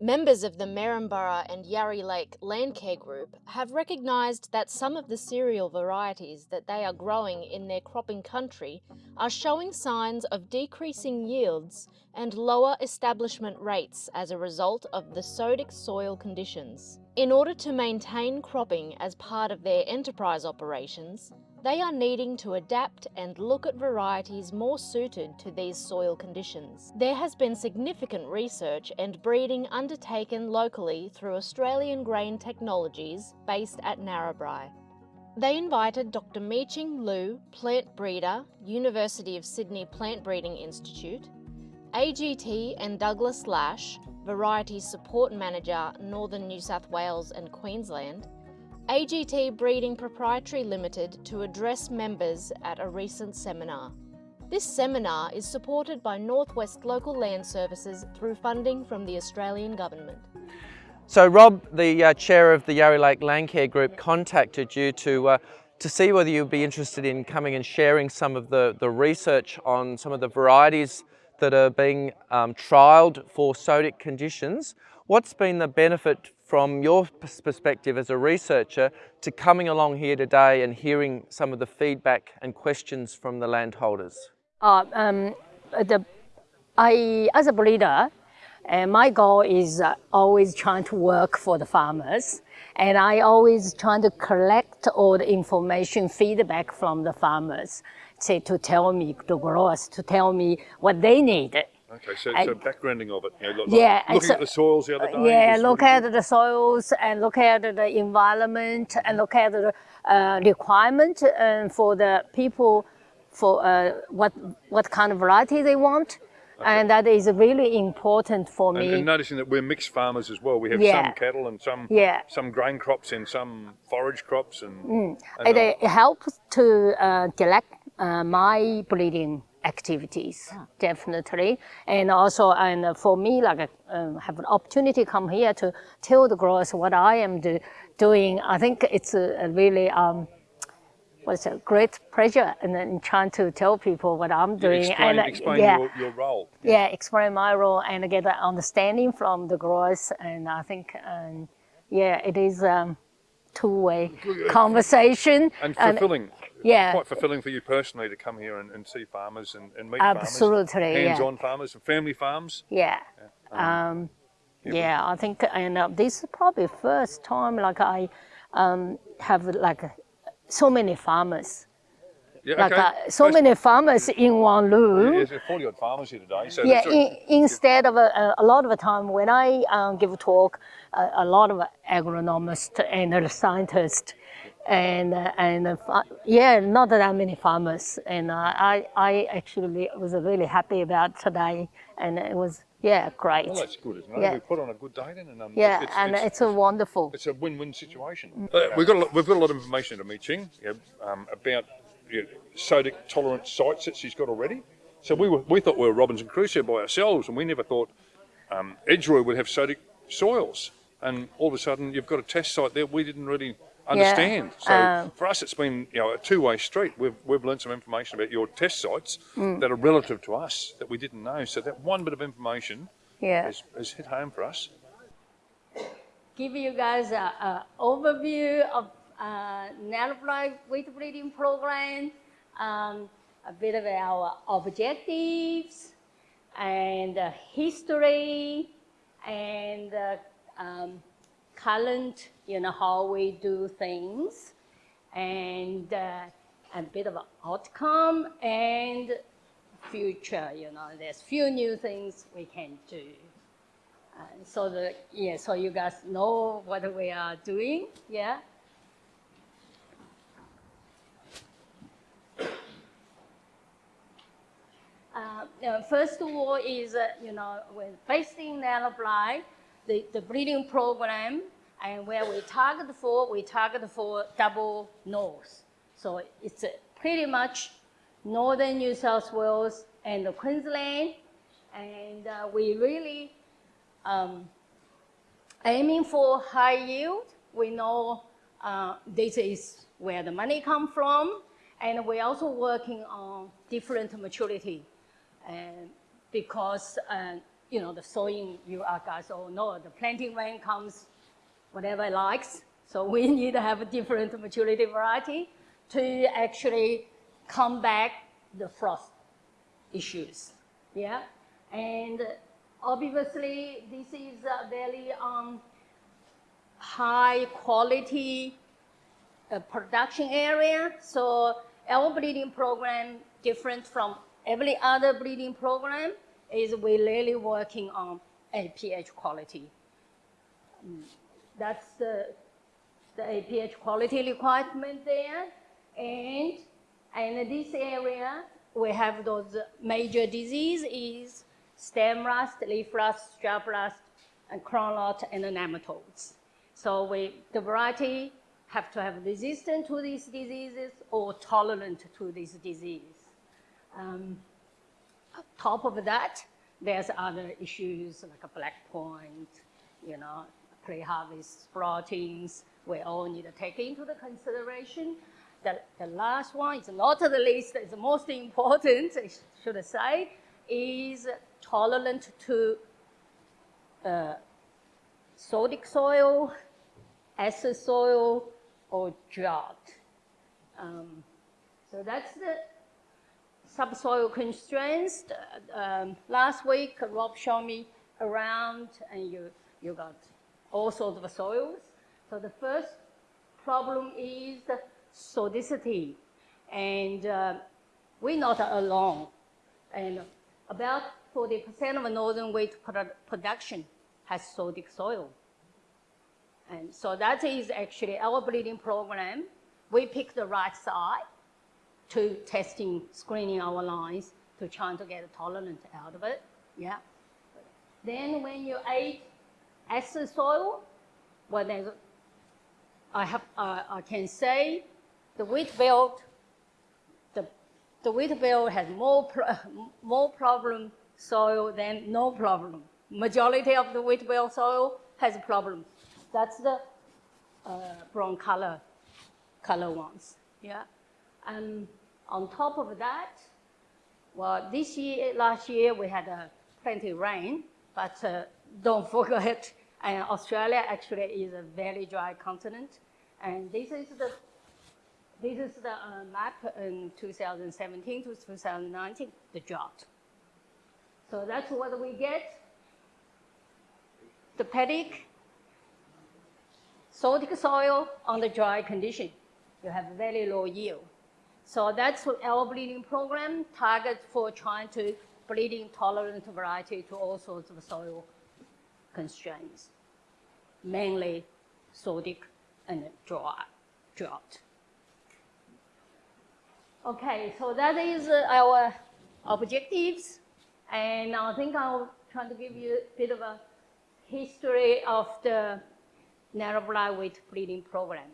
Members of the Maryborough and Yarrie Lake Landcare Group have recognised that some of the cereal varieties that they are growing in their cropping country are showing signs of decreasing yields and lower establishment rates as a result of the sodic soil conditions. In order to maintain cropping as part of their enterprise operations, they are needing to adapt and look at varieties more suited to these soil conditions. There has been significant research and breeding undertaken locally through Australian Grain Technologies based at Narrabri. They invited Dr Meiqin Lu, plant breeder, University of Sydney Plant Breeding Institute, AGT and Douglas Lush, Variety Support Manager, Northern New South Wales and Queensland, AGT Breeding Proprietary Limited to address members at a recent seminar. This seminar is supported by Northwest Local Land Services through funding from the Australian Government. So Rob, the uh, chair of the Yarrie Lake Landcare Group, contacted you to, uh, to see whether you'd be interested in coming and sharing some of the, the research on some of the varieties that are being um, trialled for sodic conditions. What's been the benefit from your perspective as a researcher to coming along here today and hearing some of the feedback and questions from the landholders? Uh, um, the, I, as a breeder, uh, my goal is uh, always trying to work for the farmers. And I always trying to collect all the information, feedback from the farmers, say to tell me, the growers, to tell me what they need. Okay, so, so backgrounding of it. You know, like yeah, looking so, at the soils the other day. Yeah, look at the soils and look at the environment and look at the uh, requirement uh, for the people for uh, what what kind of variety they want. Okay. And that is really important for me. And, and, noticing that we're mixed farmers as well. We have yeah. some cattle and some yeah. some grain crops and some forage crops. And, mm. and it, helps to uh, select uh, my breeding activities, yeah. definitely. And also, and for me, like um, have an opportunity to come here to tell the growers what I am do, doing. I think it's a, a really um, what's a great pleasure and then trying to tell people what I'm doing. explain, and, explain yeah, your, your, role. Yeah. yeah. explain my role and get an understanding from the growers. And I think, um, yeah, it is um, two-way conversation. And fulfilling. And, yeah. quite fulfilling for you personally to come here and, and see farmers and, and meet Absolutely, farmers, hands-on yeah. farmers and family farms. Yeah. yeah. Um, um, yeah, I think, and uh, this is probably first time like I um, have like so many farmers. Yeah, like okay. uh, so First, many farmers in one room. Yeah, there's 40 odd farmers here today. So yeah, in, instead of a, a, lot of the time when I um, give a talk, uh, a lot of agronomists and scientists and uh, and uh, yeah, not that many farmers. And uh, I I actually was really happy about today, and it was yeah great. Well, that's good, isn't it? Yeah. We put on a good day then, and um, yeah, it's, and it's, it's, a wonderful. It's a win-win situation. Uh, we've got a, we've got a lot of information to Meiqin yeah, um, about you know, sodic tolerant sites that she's got already. So we were we thought we were Robinson Crusoe by ourselves, and we never thought um, Edgeroy would have sodic soils. And all of a sudden, you've got a test site there. We didn't really understand. Yeah. So um, for us, it's been you know a two-way street. We've we've learned some information about your test sites mm. that are relative to us that we didn't know. So that one bit of information yeah. has, has hit home for us. Give you guys an overview of uh, Narrabri wheat breeding program, um, a bit of our objectives and uh, history and uh, um, you know, how we do things and uh, a bit of outcome and future, you know, there's few new things we can do. Uh, so the, yeah, so you guys know what we are doing, yeah? Uh, first of all is, uh, you know, when based in Narrabri, the, the breeding program and where we target for, we target for double north. So it's pretty much northern New South Wales and Queensland. And uh, we really um, aiming for high yield. We know uh, this is where the money come from. And we're also working on different maturity. And because, uh, you know, the sowing, you are guys all know, the planting rain comes whatever it likes. So we need to have a different maturity variety to actually combat the frost issues. Yeah, and obviously this is a very um, high quality uh, production area. So our breeding program, different from every other breeding program, is we really working on APH quality. Mm, that's the, the APH quality requirement there. And, and this area, we have those major diseases stem rust, leaf rust, stripe rust, and crown rot, and nematodes. So we, the variety have to have resistance to these diseases or tolerant to this disease. Um, top of that, there's other issues like a black point, you know, pre-harvest sproutings, we all need to take into the consideration. The, the last one is not the least, it's the most important, I should say, is tolerant to uh, sodic soil, acid soil, or drought. Um, so that's the subsoil constraints. Uh, um, last week, Rob showed me around, and you, you got all sorts of soils. So the first problem is sodicity. And uh, we're not alone. And about 40% of northern wheat production has sodic soil. And so that is actually our breeding program. We pick the right side to testing, screening our lines to try to get a tolerance out of it. Yeah. Then when you add acid soil, well, there's I, have, uh, I can say the wheat belt, the, the wheat belt has more, pro more problem soil than no problem. Majority of the wheat belt soil has a problem. That's the uh, brown color, color ones, yeah. And on top of that, well, this year, last year, we had uh, plenty of rain, but uh, don't forget, uh, Australia actually is a very dry continent. And this is the this is the uh, map in 2017 to 2019, the drought. So that's what we get. The paddock, sodic soil on the dry condition. You have very low yield. So that's our breeding program target for trying to breeding tolerant variety to all sorts of soil constraints, mainly sodic and drought. Okay, so that is uh, our objectives. And I think I'll try to give you a bit of a history of the narrow wheat breeding program.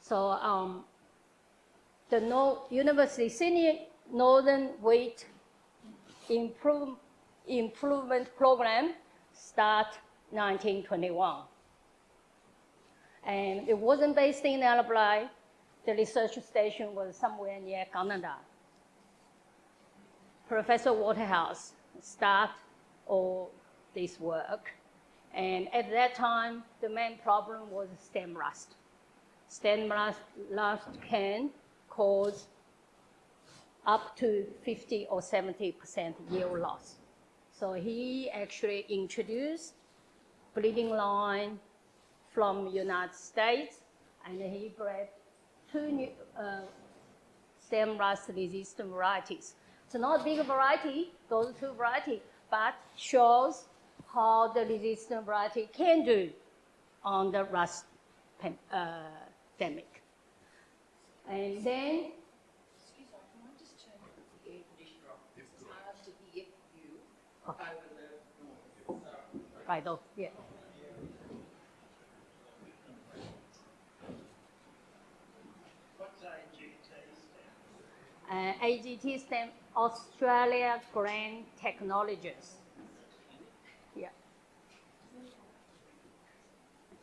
So um, the no University Senior Northern Weight Improve, Improvement Program start 1921 and it wasn't based in Narrabri. The research station was somewhere near Canada. Professor Waterhouse started all this work. And at that time, the main problem was stem rust. Stem rust, rust can cause up to 50 or 70% yield loss. So he actually introduced breeding line from United States, and he bred two new uh, stem rust resistant varieties. It's not a big variety, those two varieties, but shows how the resistant variety can do on the rust uh, pandemic. And then Right, oh, yeah. Uh, AGT stands Australia Grain Technologies. Yeah.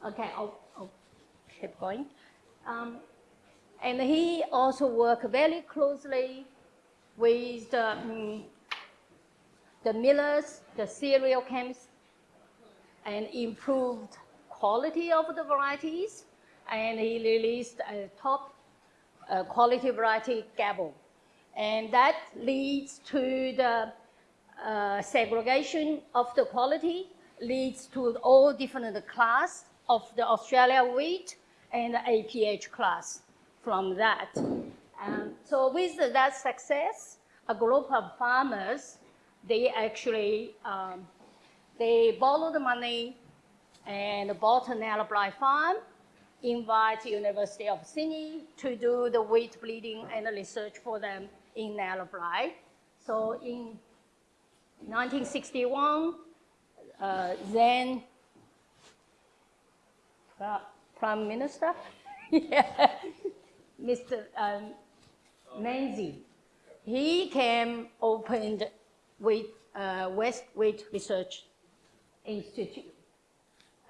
Okay. Oh, oh. keep going. Um, and he also worked very closely with the, mm, the millers, the cereal chemists, and improved quality of the varieties. And he released a top uh, quality variety Gabo. And that leads to the uh, segregation of the quality, leads to all different class of the Australia wheat and the APH class from that. Um, so with that success, a group of farmers, they actually, um, they borrowed money and bought an Narrabri farm, invite University of Sydney to do the wheat breeding and research for them in Narrabri. So in 1961, uh, then Prime Minister, yeah, Mr. Um, Menzies, he came opened with uh, West Wheat Research Institute,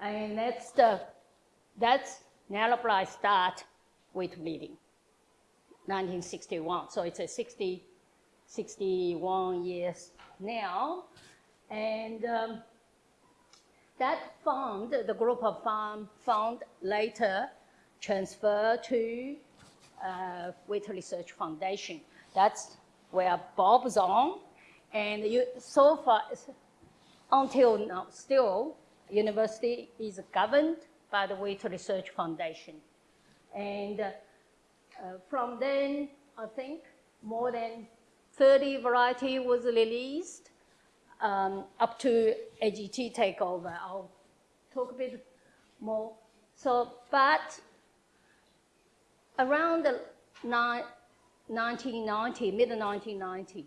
and that's the that's Narrabri start wheat breeding, 1961. So it's a 60, 61 years now, and um, that fund, the group of farm fund later transferred to uh, Research Foundation. That's where Bob's on. And you, so far, until now, still, university is governed by the Wheat Research Foundation. And uh, from then, I think more than 30 variety was released um, up to AGT takeover. I'll talk a bit more. So, but around the 1990, mid-1990,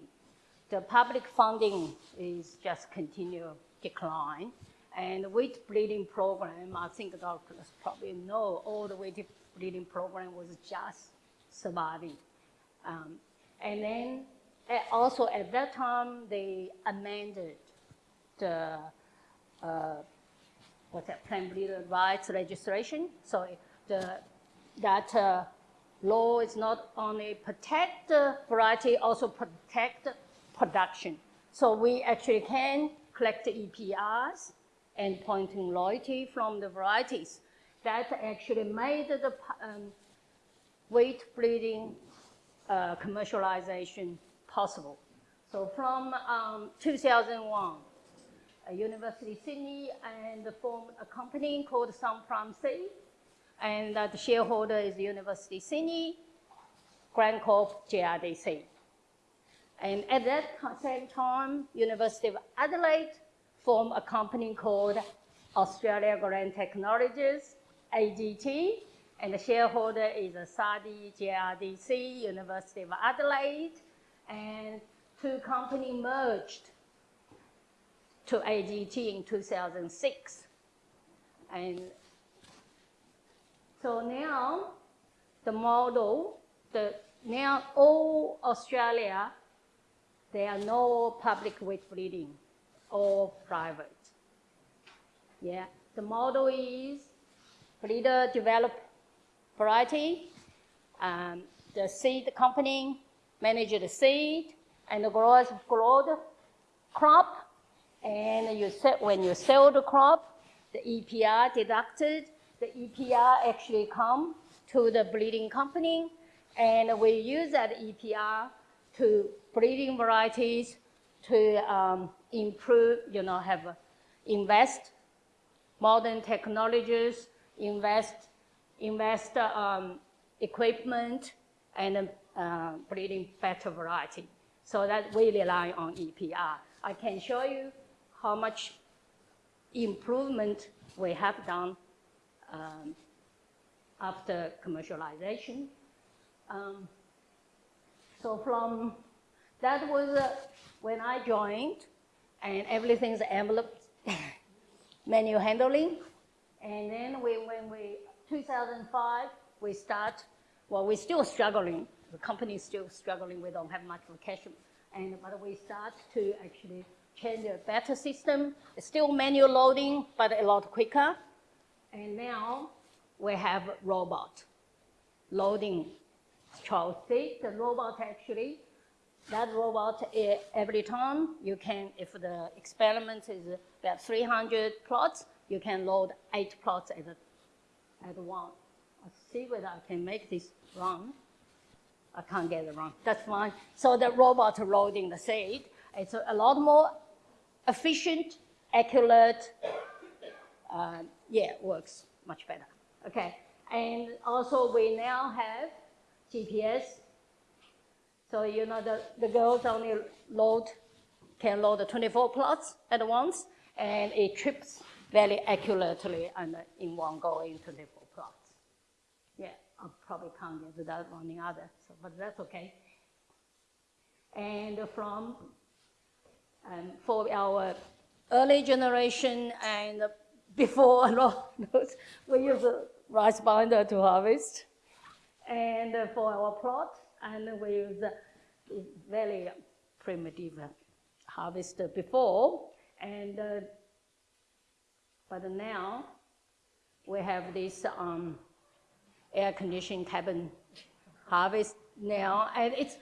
the public funding is just continue decline. And the wheat breeding program, I think doctors probably know all the wheat breeding program was just surviving. Um, and then also at that time, they amended the, uh, what's that, plant breeder rights registration. So the, that uh, law is not only protect the variety, also protect production. So we actually can collect the EPRs and pointing loyalty from the varieties. That actually made the um, wheat breeding uh, commercialization possible. So from um, 2001, University Sydney and formed a company called Sunprime Seed, and uh, the shareholder is University Sydney, GrainCorp, GRDC. And at that same time, University of Adelaide formed a company called Australia Grain Technologies, AGT, and the shareholder is SARDI, GRDC, University of Adelaide, and two companies merged to AGT in 2006. And so now the model, the, now all Australia, there are no public wheat breeding or private. Yeah, the model is breeder develop variety, um, the seed company manage the seed, and the growers grow the crop, and you set, when you sell the crop, the EPR deducted, the EPR actually come to the breeding company, and we use that EPR to breeding varieties to um, improve, you know, have uh, invest modern technologies, invest invest um, equipment, and uh, breeding better variety. So that we rely on EPR. I can show you how much improvement we have done um, after commercialization. Um, so from, that was uh, when I joined, and everything's envelope manual handling. And then we, when we, 2005, we start, well, we're still struggling the company is still struggling. We don't have much cash. And, but we start to actually change a better system. It's still manual loading, but a lot quicker. And now we have robot loading child seed. The robot actually, that robot, eh, every time you can, if the experiment is about 300 plots, you can load eight plots at, a, at one. I'll see whether I can make this run. I can't get it wrong. That's fine. So the robot loading the seed, it's a lot more efficient, accurate. Uh, yeah, works much better. Okay, and also we now have GPS. So you know the, the girls only load can load 24 plots at once, and it trips very accurately and in one go in 24 plots. Yeah, I probably can't get that one other, so, but that's okay. And from um, for our early generation and before we use a rice binder to harvest. And for our plot, and we use very primitive harvest before. And uh, but now we have this um, air conditioned cabin harvest now, and it's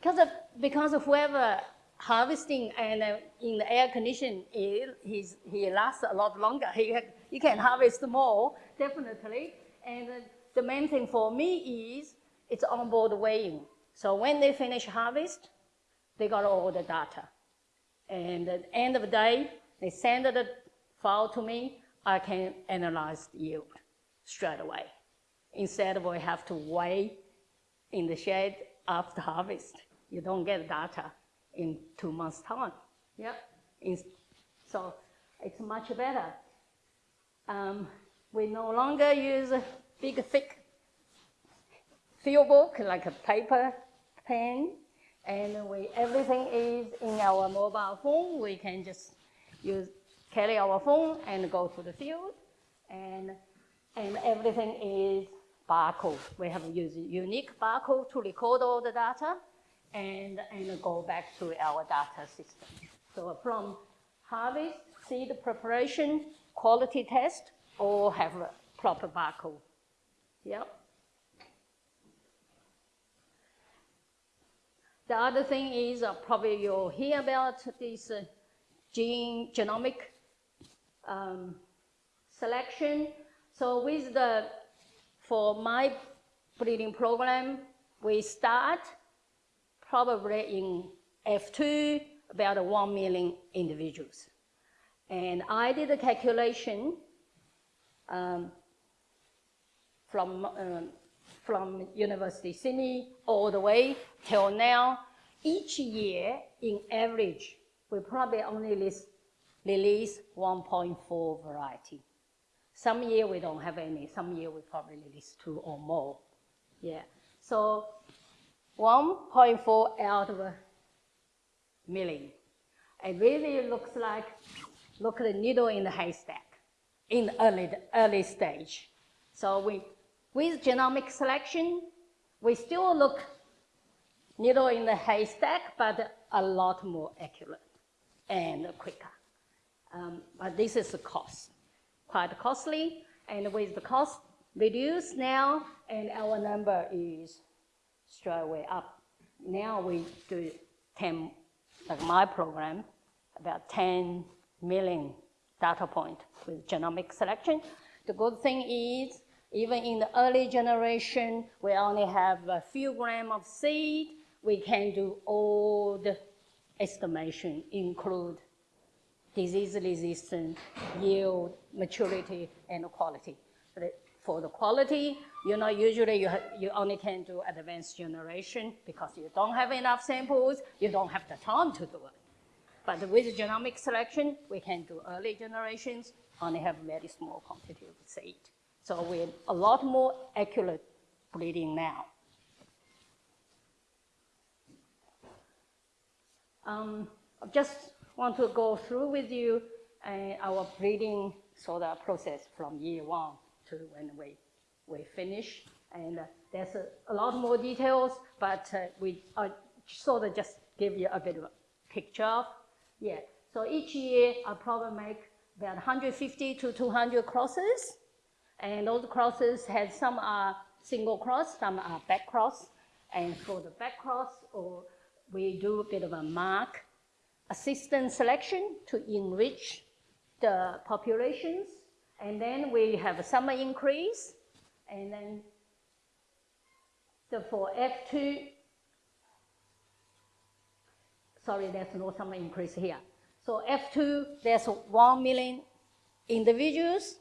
because of because of whoever harvesting and uh, in the air condition, he, he's, he lasts a lot longer. He, he can harvest more, definitely. And uh, the main thing for me is it's onboard weighing. So when they finish harvest, they got all the data. And at the end of the day, they send the file to me, I can analyze the yield straight away. Instead of we have to weigh in the shed after harvest. You don't get data in two months' time. Yeah. So it's much better. Um, we no longer use big, thick field book like a paper pen, and we everything is in our mobile phone. We can just use carry our phone and go to the field, and and everything is barcode. We have used unique barcode to record all the data and, and go back to our data system. So from harvest, seed preparation, quality test, all have a proper barcode. Yep. The other thing is uh, probably you'll hear about this uh, gene genomic um, selection. So with the, for my breeding program, we start probably in F2, about 1 million individuals. And I did a calculation um, from, um, from University Sydney all the way till now. Each year, in average, we probably only list, release 1.4 variety. Some year we don't have any, some year we probably release two or more. Yeah, so 1.4 out of a million. It really looks like, look at the needle in the haystack in the early, early stage. So we, with genomic selection, we still look needle in the haystack, but a lot more accurate and quicker. Um, but this is the cost, quite costly. And with the cost reduced now, and our number is straight away up. Now we do 10, like my program, about 10 million data point with genomic selection. The good thing is, even in the early generation, we only have a few gram of seed. We can do all the estimation, include disease resistance, yield, maturity, and quality. For the quality, you know, usually you, you only can do advanced generation because you don't have enough samples, you don't have the time to do it. But with genomic selection, we can do early generations, only have very small quantity of seed. So we're a lot more accurate breeding now. Um, I just want to go through with you uh, our breeding sort of process from year one to when we, we finish. And uh, there's a, a, lot more details, but uh, we sort of just give you a bit of a picture of. Yeah, so each year I probably make about 150 to 200 crosses. And those crosses had some are single cross, some are back cross. And for the back cross, or we do a bit of a mark assistant selection to enrich the populations. And then we have a summer increase. And then the, for F2, sorry, there's no summer increase here. So F2, there's 1 million individuals.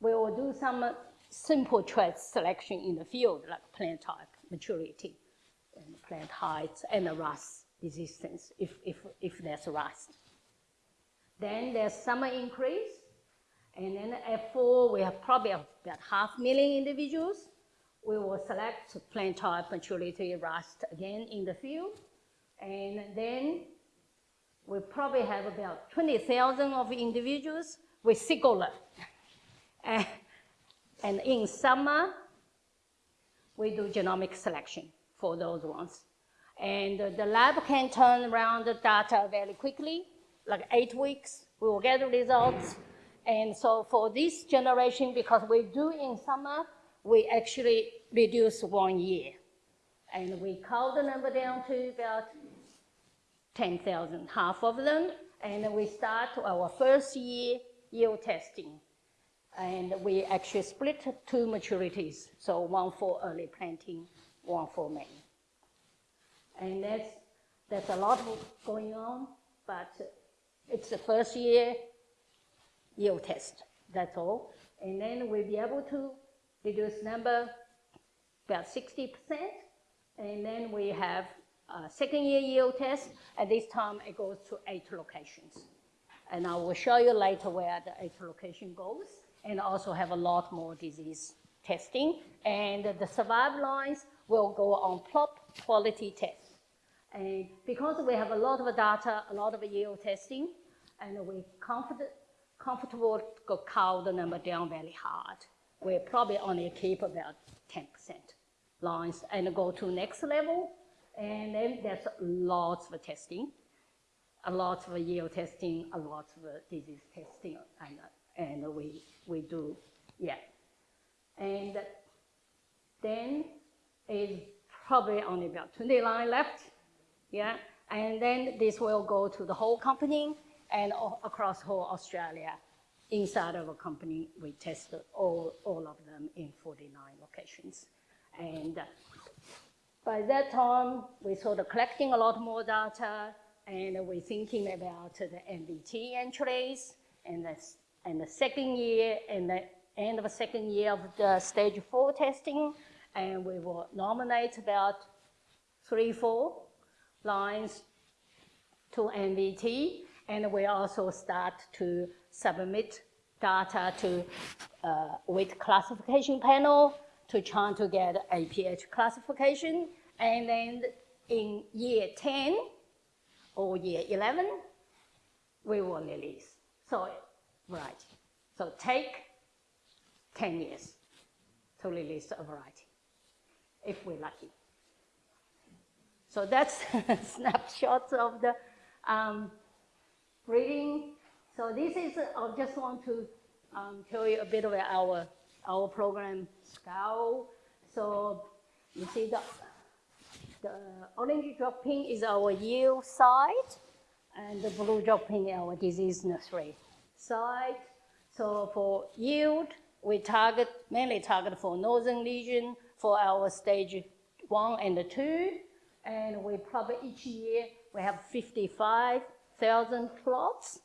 We will do some simple trait selection in the field, like plant type, maturity, and plant height, and the rust resistance, if, if, if there's rust. Then there's summer increase, and then F4, we have probably about half million individuals. We will select plant type, maturity, rust again in the field. And then we probably have about 20,000 of individuals with Sigola. and, in summer, we do genomic selection for those ones. And the lab can turn around the data very quickly, like eight weeks, we will get the results. And so for this generation, because we do in summer, we actually reduce one year. And we cut the number down to about 10,000, half of them. And we start our first year yield testing. And we actually split two maturities. So one for early planting, one for May. And that's, that's a lot going on, but it's the first year yield test, that's all. And then we'll be able to reduce number about 60%. And then we have a second year yield test. At this time, it goes to eight locations. And I will show you later where the eight location goes. And also have a lot more disease testing. And the survival lines will go on plop quality test. And because we have a lot of data, a lot of yield testing, and we're confident, comfortable to cow the number down very hard. We probably only keep about 10% lines and go to next level. And then there's lots of testing, a lot of yield testing, a lot of disease testing, and, and we, we do, yeah. And then is probably only about 20 lines left, yeah. And then this will go to the whole company and across whole Australia. Inside of a company, we tested all, all of them in 49 locations. And by that time, we sort of collecting a lot more data, and we're thinking about the NVT entries, and the, and the second year, and the end of the second year of the stage four testing, and we will nominate about three, four lines to NVT, and we also start to submit data to uh, weight classification panel to try to get APH classification. And then in year 10 or year 11, we will release. So, right. So take 10 years to release a variety, if we're lucky. So that's snapshots of the um, breeding. So this is, I just want to um, tell you a bit about our, our program, SCOW. So you see the, the orange dropping is our yield site, and the blue dropping our disease nursery site. So for yield, we target, mainly target for northern region for our stage one and two, and we probably each year we have 55 thousand plots.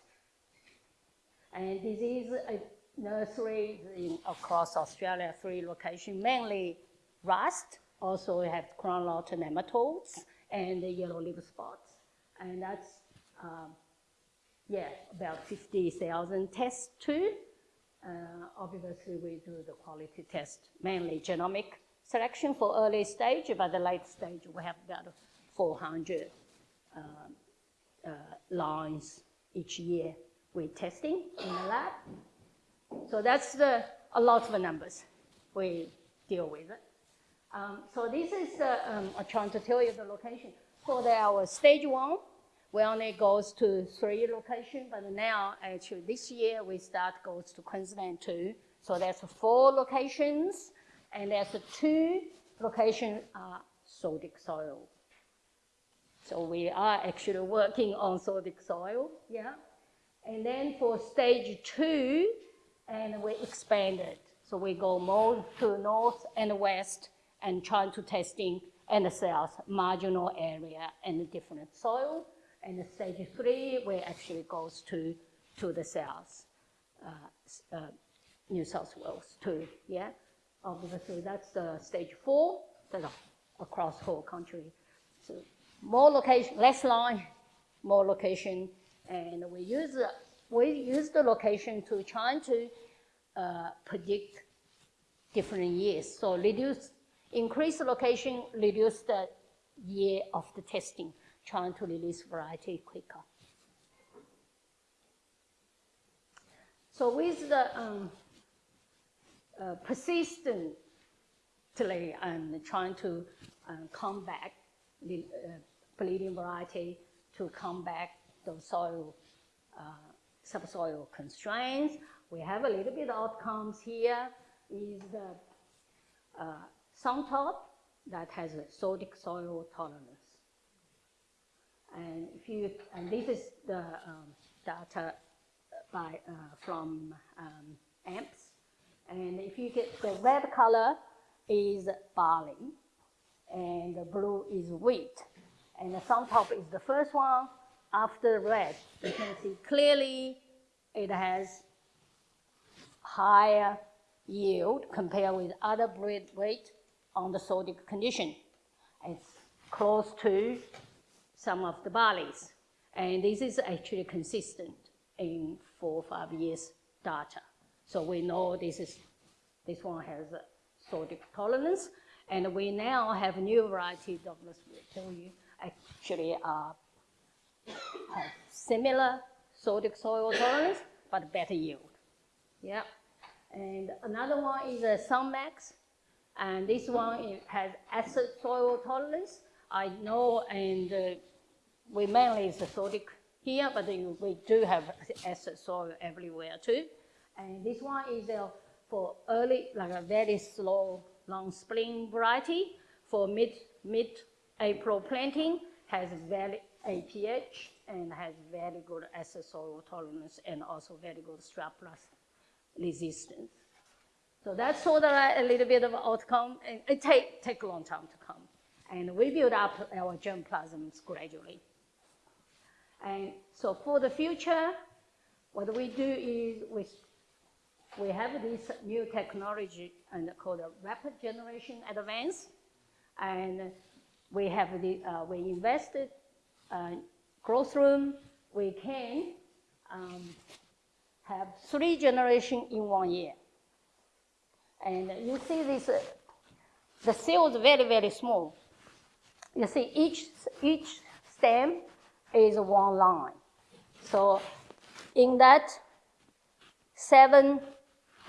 And this is a nursery in, across Australia, three locations, mainly rust. Also we have crown rot nematodes and the yellow leaf spots. And that's, um, yeah, about 50,000 tests too. Uh, obviously we do the quality test, mainly genomic selection for early stage, but the late stage we have about 400 um, uh, lines each year we're testing in the lab. So that's the, a lot of numbers we deal with. Um, so this is, uh, um, I'm trying to tell you the location. For the, our stage one, we only goes to three locations, but now actually this year we start goes to Queensland too. So there's four locations, and there's two locations uh, are sodic soil. So we are actually working on sodic soil, yeah. And then for stage two, and we expanded. So we go more to north and west and try to testing and the south marginal area and different soil. And stage three, we actually goes to, to the south, uh, uh, New South Wales too, yeah. Obviously, that's the stage four, that's across whole country. So more location, less line, more location, and we use we use the location to try to uh, predict different years. So reduce, increase the location, reduce the year of the testing, trying to release variety quicker. So with the um, uh, persistently and trying to uh, come back the uh, bleeding variety to come back the soil, uh, subsoil constraints. We have a little bit of outcomes here is the uh, top that has a sodic soil tolerance. And if you, and this is the um, data by, uh, from um, AMPS. And if you get the red color is barley, and the blue is wheat. And the Suntop is the first one. After red, you can see clearly it has higher yield compared with other breed weight on the sodic condition. It's close to some of the barleys. And this is actually consistent in four or five years data. So we know this is this one has a sodic tolerance. And we now have new variety, Douglas will tell you, actually uh, have similar sodic soil tolerance, but better yield. Yeah. And another one is a Sunmax, and this one has acid soil tolerance. I know, and uh, we mainly is sodic here, but we do have acid soil everywhere too. And this one is uh, for early, like a very slow long spring variety for mid mid April planting has very APH and has very good acid soil tolerance and also very good stripe rust resistance. So that's sort of a little bit of outcome. And it take, take a long time to come. And we build up our germplasms gradually. And so for the future, what we do is we, we have this new technology and called a rapid generation advance. And we have the, uh, we invested uh, growth room. We can um, have three generations in one year. And you see this, uh, the cell is very, very small. You see each, each stem is one line. So in that seven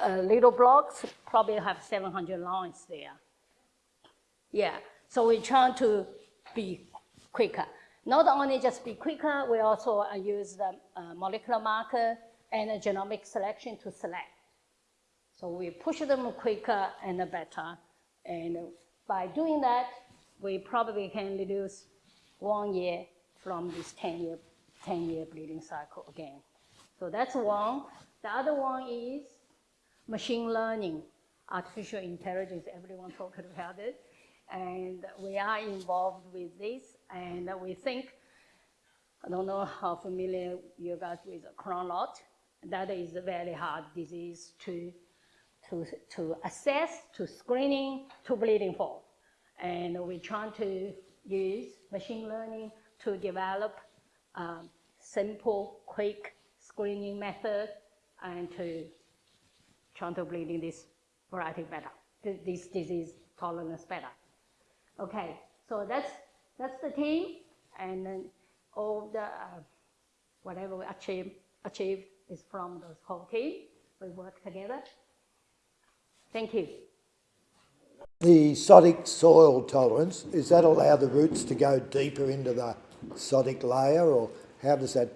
uh, little blocks, probably have 700 lines there. Yeah, so we try to be quicker. Not only just be quicker, we also uh, use the uh, molecular marker and a genomic selection to select. So we push them quicker and better. And by doing that, we probably can reduce one year from this 10 year, 10 year bleeding cycle again. So that's one. The other one is machine learning, artificial intelligence, everyone talking about it. And we are involved with this, and we think, I don't know how familiar you guys with Crohn. That is a very hard disease to to, to assess, to screening, to bleeding for. And we try to use machine learning to develop um, simple, quick screening method and to try to bleeding this variety better, this disease tolerance better. Okay, so that's, that's the team and then all the, uh, whatever we achieve, achieved is from the whole team. We work together Thank you. The sodic soil tolerance, does that allow the roots to go deeper into the sodic layer or how does that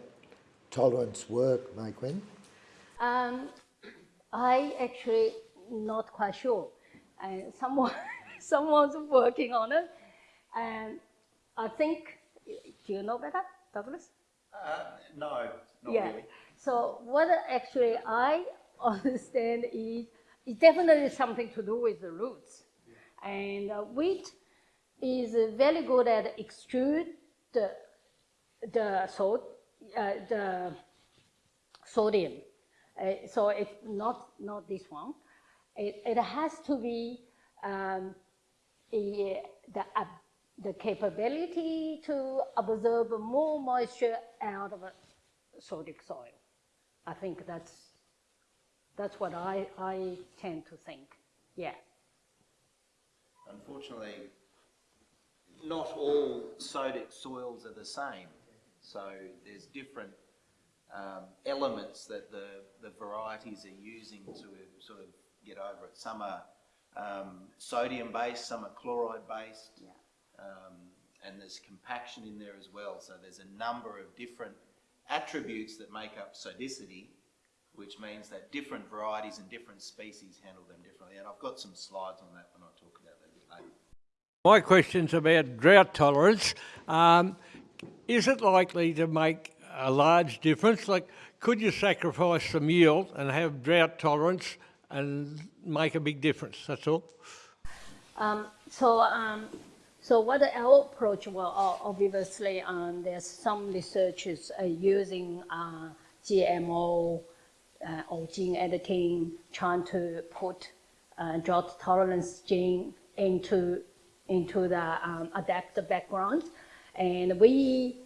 tolerance work, Meiqin? Um, I actually not quite sure. And someone, someone's working on it. And I think, do you know better, Douglas? Uh, no, not yeah. really. So what actually I understand is it's definitely something to do with the roots. And uh, wheat is very good at extrude the, the salt, uh, the sodium. Uh, so it's not, not this one. It, it has to be um, a, the, uh, the capability to absorb more moisture out of a sodic soil. I think that's, that's what I, I tend to think. Yeah. Unfortunately, not all sodic soils are the same. So there's different um, elements that the, the varieties are using to sort of get over it. Some are um, sodium based, some are chloride based, Yeah. um, and there's compaction in there as well. So there's a number of different attributes that make up sodicity, which means that different varieties and different species handle them differently. And I've got some slides on that when I talk about that a bit later. My question's about drought tolerance. Um, is it likely to make a large difference? Like, could you sacrifice some yield and have drought tolerance and make a big difference? That's all. Um, so, um, so what our approach? Well, obviously, um, there's some researchers uh, using uh, GMO uh, or gene editing, trying to put uh, drought tolerance gene into into the um, adaptive background, and we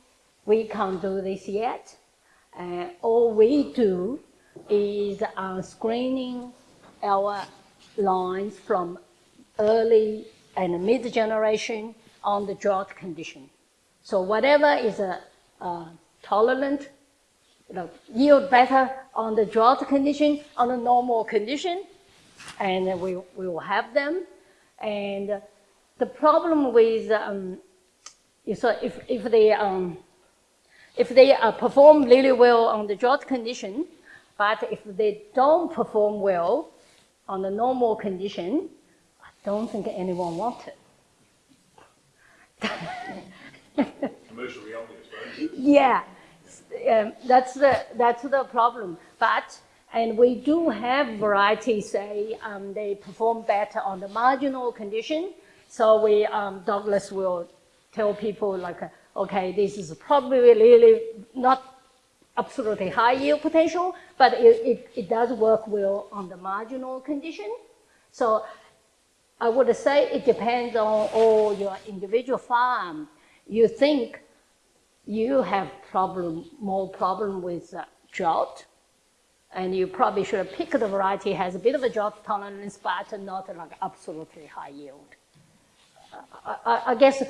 we can't do this yet. Uh, all we do is uh, screening our lines from early and mid generation on the drought condition. So whatever is a, uh, tolerant, you know, yield better on the drought condition, on the normal condition, and we, we will have them. And the problem with, um, so if, if they, um, if they uh, perform really well on the drought condition, but if they don't perform well on the normal condition, I don't think anyone wants it. Commercially obvious, right? Yeah, um, that's the that's the problem. But and we do have varieties say um, they perform better on the marginal condition. So we um, Douglas will tell people like, okay, this is probably really not absolutely high yield potential, but it, it, it does work well on the marginal condition. So I would say it depends on all your individual farm. You think you have problem, more problem with uh, drought, and you probably should pick the variety has a bit of a drought tolerance, but not like absolutely high yield. I, I, I guess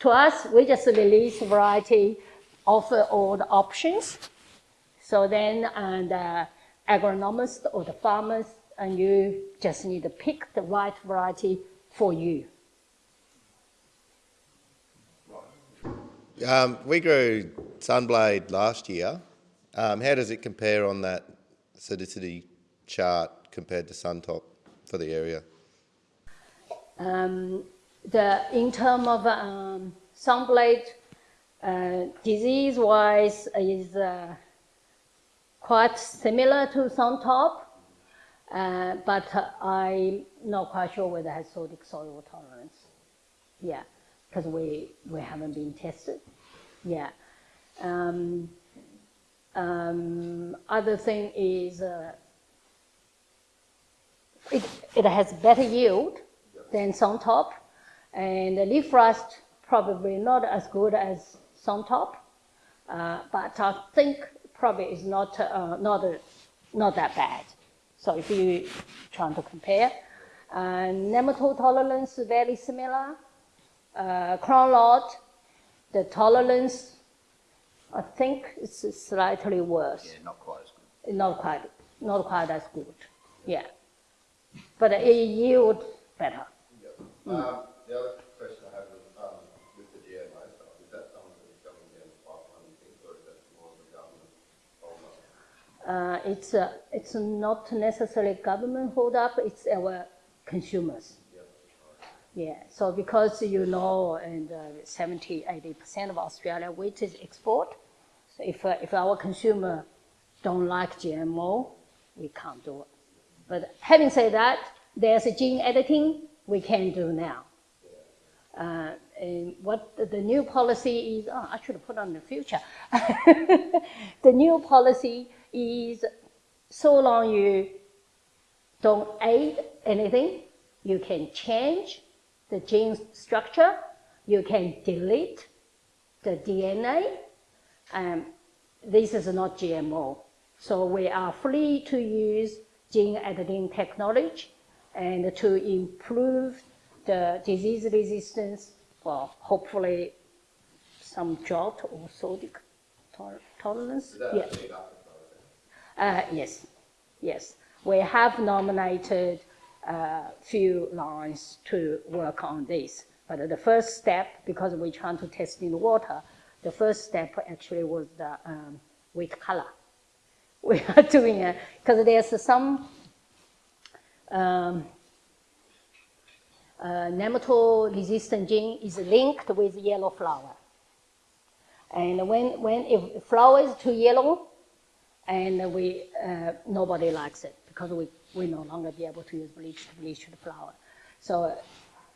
to us, we just release variety, offer all the options. So then, and uh, agronomist or the farmers, and you just need to pick the right variety for you. Um, we grew Sunblade last year. Um, how does it compare on that acidity chart compared to Suntop for the area? Um, the in terms of um, sunblade, uh, disease-wise is uh, quite similar to Suntop, uh, but I'm not quite sure whether it has sodic soil tolerance. Yeah, because we, we haven't been tested. Yeah. Um, um, other thing is uh, it, it has better yield than Suntop, and the leaf rust probably not as good as Suntop, uh, but I think probably is not uh, not not that bad. So if you trying to compare, uh, nematode tolerance very similar. Uh, crown lot, the tolerance, I think it's slightly worse. Yeah, not quite as good. Not quite, not quite as good. Yeah, but it yield better. Um, the other question I have um, with the is that something that's coming down the pipeline, you or is that more of government problem? Uh, it's, uh, it's not necessarily government hold up, it's our consumers. Yeah, so because you know, and uh, 70, 80% of Australia wheat is export. So if, uh, if our consumer don't like GMO, we can't do it. But having said that, there's a gene editing we can do now. Uh, what the, the new policy is, oh, I should put on the future. the new policy is so long you don't aid anything, you can change the gene structure, you can delete the DNA. Um, this is not GMO. So we are free to use gene editing technology and to improve the disease resistance, well, hopefully some drought or sodic tolerance. Yeah. Uh, yes, yes. We have nominated a uh, few lines to work on this. But the first step, because we're trying to test in the water, the first step actually was the um, wheat color. We are doing it because there's some um, uh, nematode-resistant gene is linked with yellow flour. And when, when if flour is too yellow, and we, uh, nobody likes it because we, we no longer be able to use bleach to bleach the flour. So,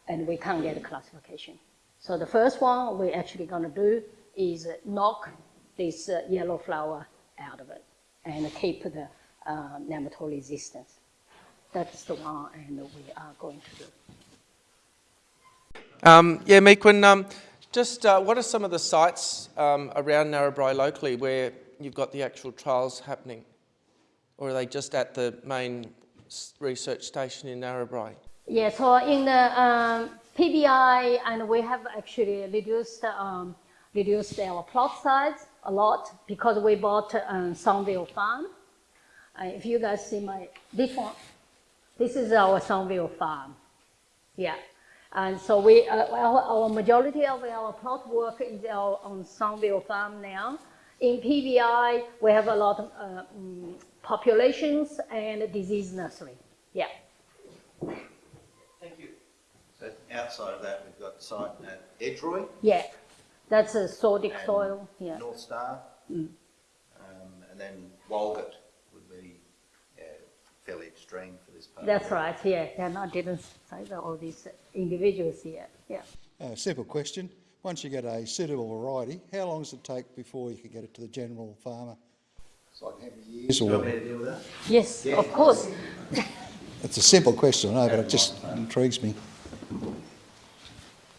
and we can't get a classification. So the first one we're actually gonna do is knock this uh, yellow flour out of it and keep the uh, nematode resistance. That's the one and we are going to do. Um, yeah, Meiqin, um, just uh, what are some of the sites um, around Narrabri locally where you've got the actual trials happening? Or are they just at the main research station in Narrabri? Yeah, so in the um, PBI, and we have actually reduced, um, reduced our plot size a lot because we bought um, Sunville Farm. Uh, if you guys see my, this one, this is our Sunville Farm. Yeah. And so we, uh, our, our, majority of our plot work is our, on Sunville Farm now. In PBI, we have a lot of uh, um, populations and disease nursery. Yeah. Thank you. So outside of that, we've got site at Edgeroi. Yeah, that's a sodic soil. Yeah. North Star. Mm. Um, and then Walgett would be yeah, fairly extreme for this part. That's right. Yeah, and I didn't say that all these individuals here. Yeah. Uh, simple question. Once you get a suitable variety, how long does it take before you can get it to the general farmer? It's like how many years? Or... me to deal with that? Yes, yeah. of course. it's a simple question, I know, but it just intrigues me.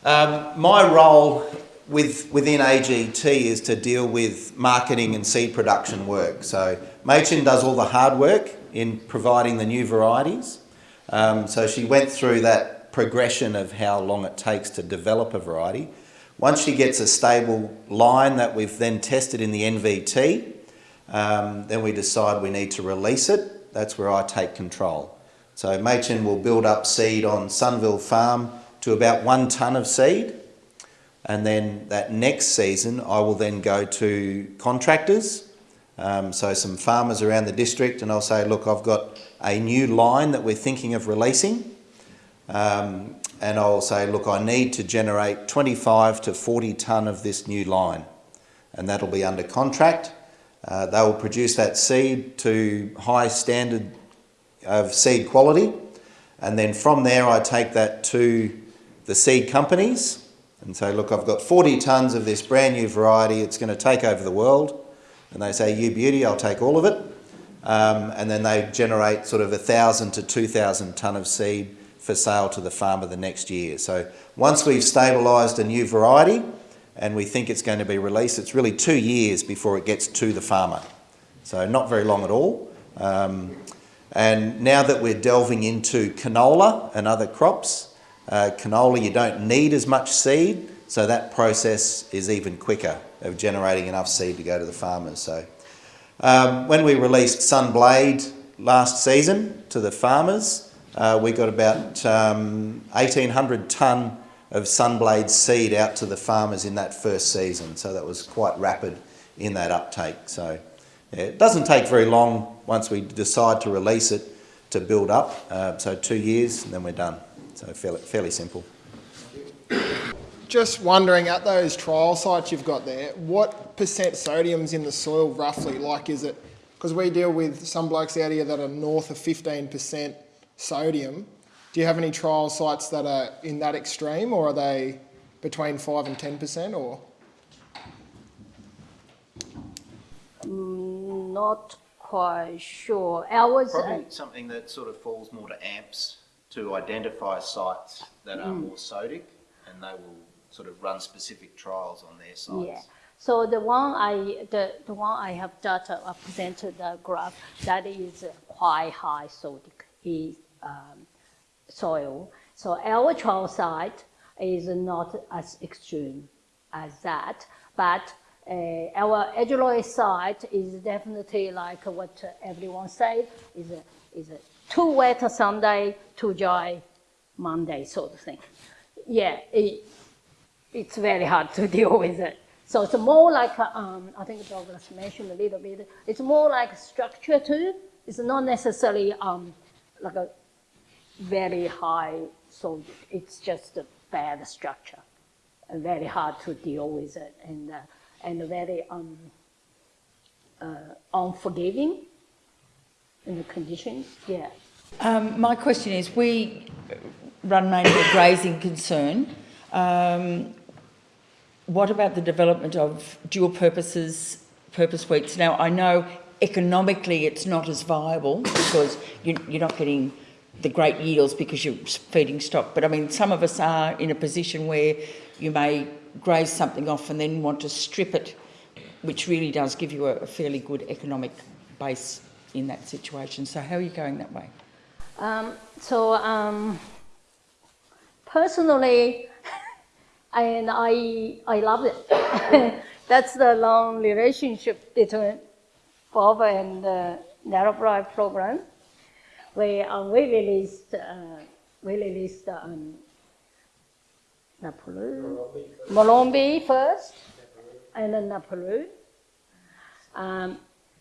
Um, my role with, within AGT is to deal with marketing and seed production work. So Meiqin does all the hard work in providing the new varieties. Um, so she went through that progression of how long it takes to develop a variety. Once she gets a stable line that we've then tested in the NVT, um, then we decide we need to release it. That's where I take control. So Meiqin will build up seed on Sunville Farm to about one tonne of seed. And then that next season, I will then go to contractors, um, so some farmers around the district, and I'll say, look, I've got a new line that we're thinking of releasing. Um, and I'll say, look, I need to generate 25 to 40 tonne of this new line. And that'll be under contract. Uh, they will produce that seed to high standard of seed quality. And then from there, I take that to the seed companies and say, look, I've got 40 tonnes of this brand new variety. It's going to take over the world. And they say, you beauty, I'll take all of it. Um, and then they generate sort of 1,000 to 2,000 tonne of seed for sale to the farmer the next year. So once we've stabilised a new variety and we think it's going to be released, it's really two years before it gets to the farmer. So not very long at all. Um, and now that we're delving into canola and other crops, uh, canola you don't need as much seed, so that process is even quicker of generating enough seed to go to the farmers. So um, when we released Sunblade last season to the farmers, uh, we got about um, 1,800 tonne of sunblade seed out to the farmers in that first season. So that was quite rapid in that uptake. So Yeah, it doesn't take very long once we decide to release it to build up. Uh, so two years and then we're done. So fairly, fairly simple. Just wondering, at those trial sites you've got there, what percent sodium's in the soil roughly? Like, is it, because we deal with some blokes out here that are north of 15% sodium. Do you have any trial sites that are in that extreme or are they between 5 and 10% or? Mm, Not quite sure. Ours, uh, Probably something that sort of falls more to amps to identify sites that are more sodic and they will sort of run specific trials on their sites. Yeah. So the one I, the, the one I have data, I presented the graph, that is quite high sodic um, soil. So our trial site is not as extreme as that, but uh, our Edgeroi site is definitely like what everyone said, is a, is a too wet a Sunday, too dry Monday sort of thing. Yeah, it, it's very hard to deal with it. So it's more like, um, I think Douglas mentioned a little bit, it's more like structure too. It's not necessarily um, like a very high, so it's just a bad structure. And very hard to deal with it and, uh, and very um, uh, unforgiving in the conditions, yeah. Um, my question is, we run mainly a grazing concern. Um, what about the development of dual purposes, purpose wheats? Now, I know economically it's not as viable because you, you're not getting the great yields because you're feeding stock. But I mean, some of us are in a position where you may graze something off and then want to strip it, which really does give you a, a fairly good economic base in that situation. So how are you going that way? Um, so um, personally, and I I love it. That's the long relationship between Bob and the Narrabri program. We uh, we released uh, we released um, Marombi first, and then Naparoo. Um,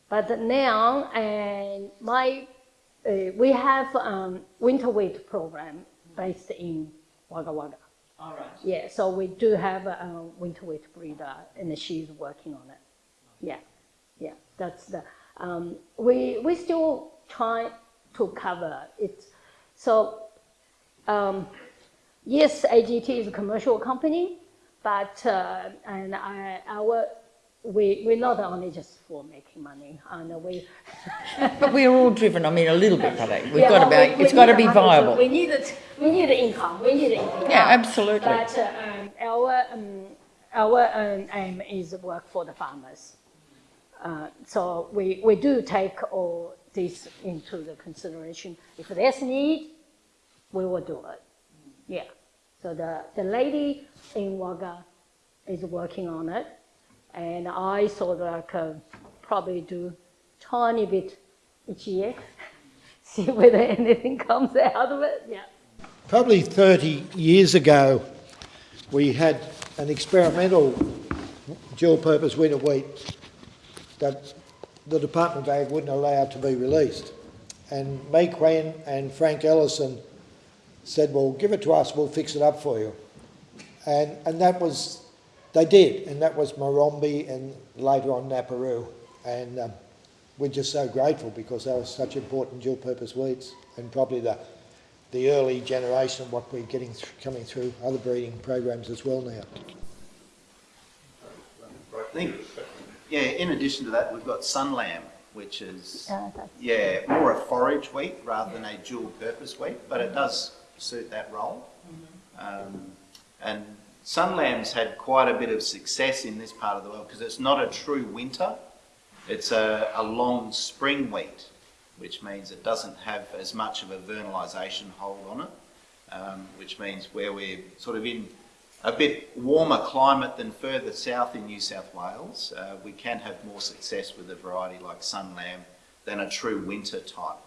but now, and my uh, we have um, winter wheat program based in Wagga Wagga. All right. Yeah, so we do have a, a winter wheat breeder, and she's working on it. Yeah, yeah, that's the. Um, we we still try to cover it. So, um, yes, AGT is a commercial company, but uh, and I, our we we're not only just for making money, and we. But we're all driven, I mean, a little bit by that. We've Yeah, got to be, we- it's we got to be viable. We need it. We need income. We need income. Yeah, absolutely. But uh, um, our um, our um, aim is work for the farmers. Uh, so we, we do take all this into the consideration. If there's need, we will do it. Yeah. So the, the lady in Wagga is working on it, and I sort of like uh, probably do tiny bit each year, see whether anything comes out of it. Yeah. Probably 30 years ago, we had an experimental dual-purpose winter wheat that the Department of Ag wouldn't allow to be released. And Meiqin and Frank Ellison said, well, give it to us, we'll fix it up for you. And, and that was, they did, and that was Marombi and later on Naparoo. And um, we're just so grateful because they were such important dual-purpose wheats and probably the, the early generation of what we're getting th- coming through other breeding programs as well now. I think, yeah, in addition to that, we've got Sunlamb, which is, that's- yeah, more a forage wheat rather than a dual purpose wheat, but it does suit that role. Um, and Sunlamb's had quite a bit of success in this part of the world because it's not a true winter, it's a, a long spring wheat, which means it doesn't have as much of a vernalisation hold on it, um, which means where we're sort of in a bit warmer climate than further south in New South Wales, uh, we can have more success with a variety like Sunlam than a true winter type.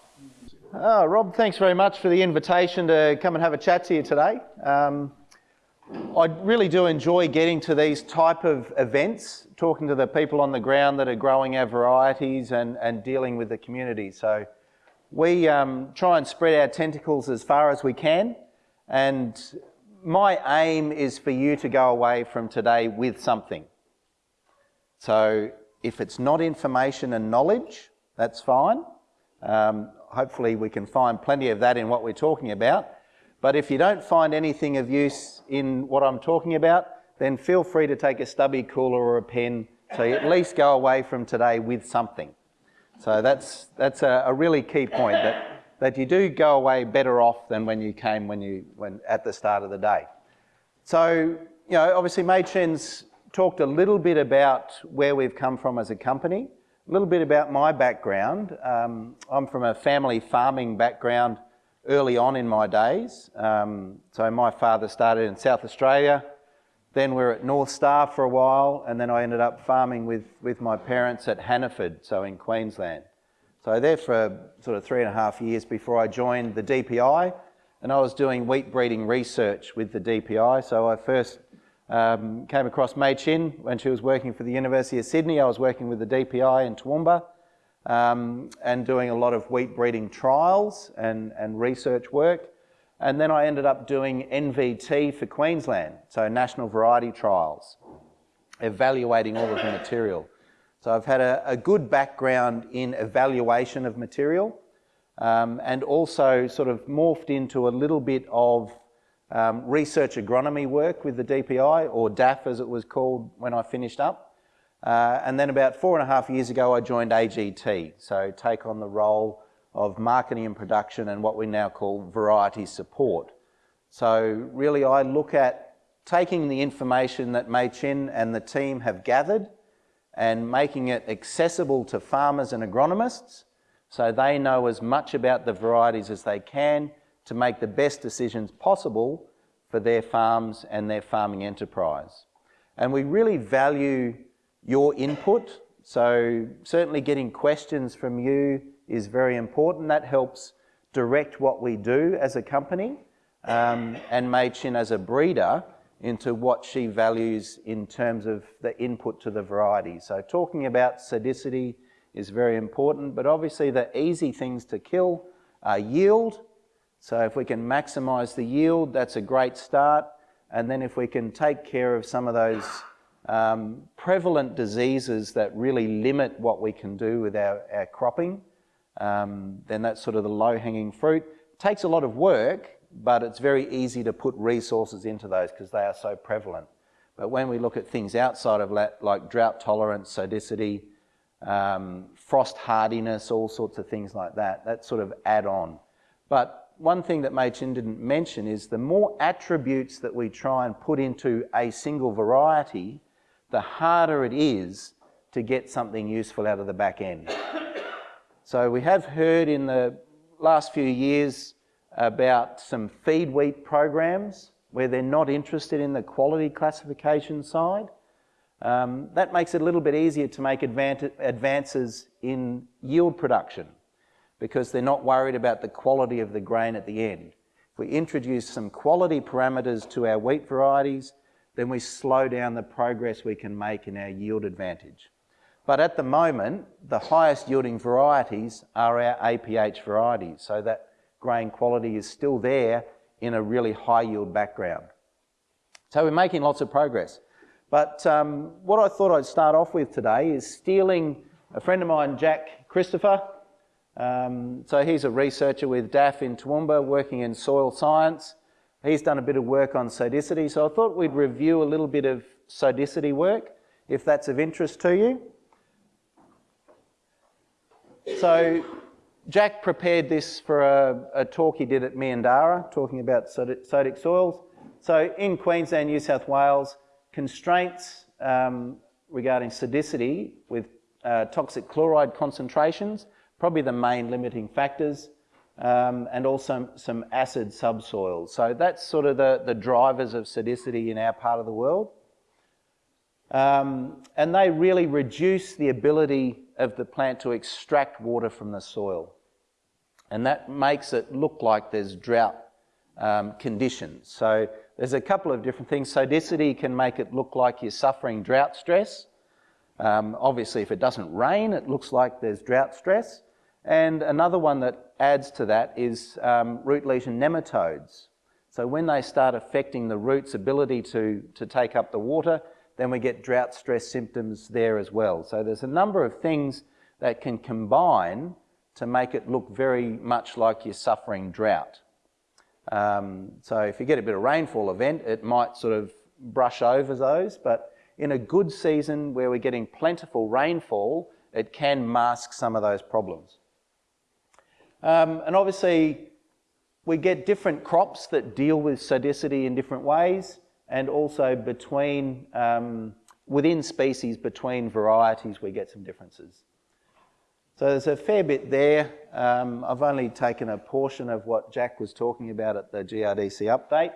Oh, Rob, thanks very much for the invitation to come and have a chat to you today. Um, I really do enjoy getting to these type of events, talking to the people on the ground that are growing our varieties and, and dealing with the community. So we um, try and spread our tentacles as far as we can. And my aim is for you to go away from today with something. So if it's not information and knowledge, that's fine. Um, hopefully we can find plenty of that in what we're talking about. But if you don't find anything of use in what I'm talking about, then feel free to take a stubby cooler or a pen so you at least go away from today with something. So that's, that's a, a really key point, that, that you do go away better off than when you came when you, when, at the start of the day. So, you know, obviously Meiqin's talked a little bit about where we've come from as a company, a little bit about my background. Um, I'm from a family farming background early on in my days. Um, so my father started in South Australia, then we were at North Star for a while, and then I ended up farming with, with my parents at Hannaford, so in Queensland. So there for sort of three and a half years before I joined the DPI, and I was doing wheat breeding research with the DPI. So I first um, came across Meiqin when she was working for the University of Sydney. I was working with the DPI in Toowoomba um, and doing a lot of wheat breeding trials and, and research work. And then I ended up doing NVT for Queensland, so National Variety Trials, evaluating all of the material. So I've had a, a good background in evaluation of material um, and also sort of morphed into a little bit of um, research agronomy work with the DPI, or DAF as it was called when I finished up. Uh, and then about four and a half years ago, I joined AGT, so take on the role of marketing and production and what we now call variety support. So really I look at taking the information that Meiqin and the team have gathered and making it accessible to farmers and agronomists so they know as much about the varieties as they can to make the best decisions possible for their farms and their farming enterprise. And we really value your input. So certainly getting questions from you is very important. That helps direct what we do as a company um, and Meiqin as a breeder into what she values in terms of the input to the variety. So talking about sodicity is very important, but obviously the easy things to kill are yield. So if we can maximise the yield, that's a great start. And then if we can take care of some of those um, prevalent diseases that really limit what we can do with our, our cropping, um, then that's sort of the low-hanging fruit. It takes a lot of work, but it's very easy to put resources into those because they are so prevalent. But when we look at things outside of that, like drought tolerance, sodicity, um, frost hardiness, all sorts of things like that, that sort of add on. But one thing that Meiqin didn't mention is the more attributes that we try and put into a single variety, the harder it is to get something useful out of the back end. So we have heard in the last few years about some feed wheat programs where they're not interested in the quality classification side. Um, that makes it a little bit easier to make advances in yield production because they're not worried about the quality of the grain at the end. If we introduce some quality parameters to our wheat varieties, then we slow down the progress we can make in our yield advantage. But at the moment, the highest yielding varieties are our APH varieties, so that grain quality is still there in a really high yield background. So we're making lots of progress. But um, what I thought I'd start off with today is stealing a friend of mine, Jack Christopher. Um, so he's a researcher with DAF in Toowoomba working in soil science. He's done a bit of work on sodicity, so I thought we'd review a little bit of sodicity work, if that's of interest to you. So Jack prepared this for a, a talk he did at Meandarra, talking about sodic soils. So in Queensland, New South Wales, constraints um, regarding sodicity with uh, toxic chloride concentrations, probably the main limiting factors um, and also some acid subsoils. So that's sort of the, the drivers of sodicity in our part of the world. Um, and they really reduce the ability of the plant to extract water from the soil. And that makes it look like there's drought um, conditions. So there's a couple of different things. Sodicity can make it look like you're suffering drought stress. Um, obviously, if it doesn't rain, it looks like there's drought stress. And another one that adds to that is um, root lesion nematodes. So when they start affecting the root's ability to, to take up the water, then we get drought stress symptoms there as well. So there's a number of things that can combine to make it look very much like you're suffering drought. Um, so if you get a bit of rainfall event, it might sort of brush over those, but in a good season where we're getting plentiful rainfall, it can mask some of those problems. Um, and obviously, we get different crops that deal with sodicity in different ways, and also between, um, within species, between varieties, we get some differences. So there's a fair bit there. Um, I've only taken a portion of what Jack was talking about at the GRDC update.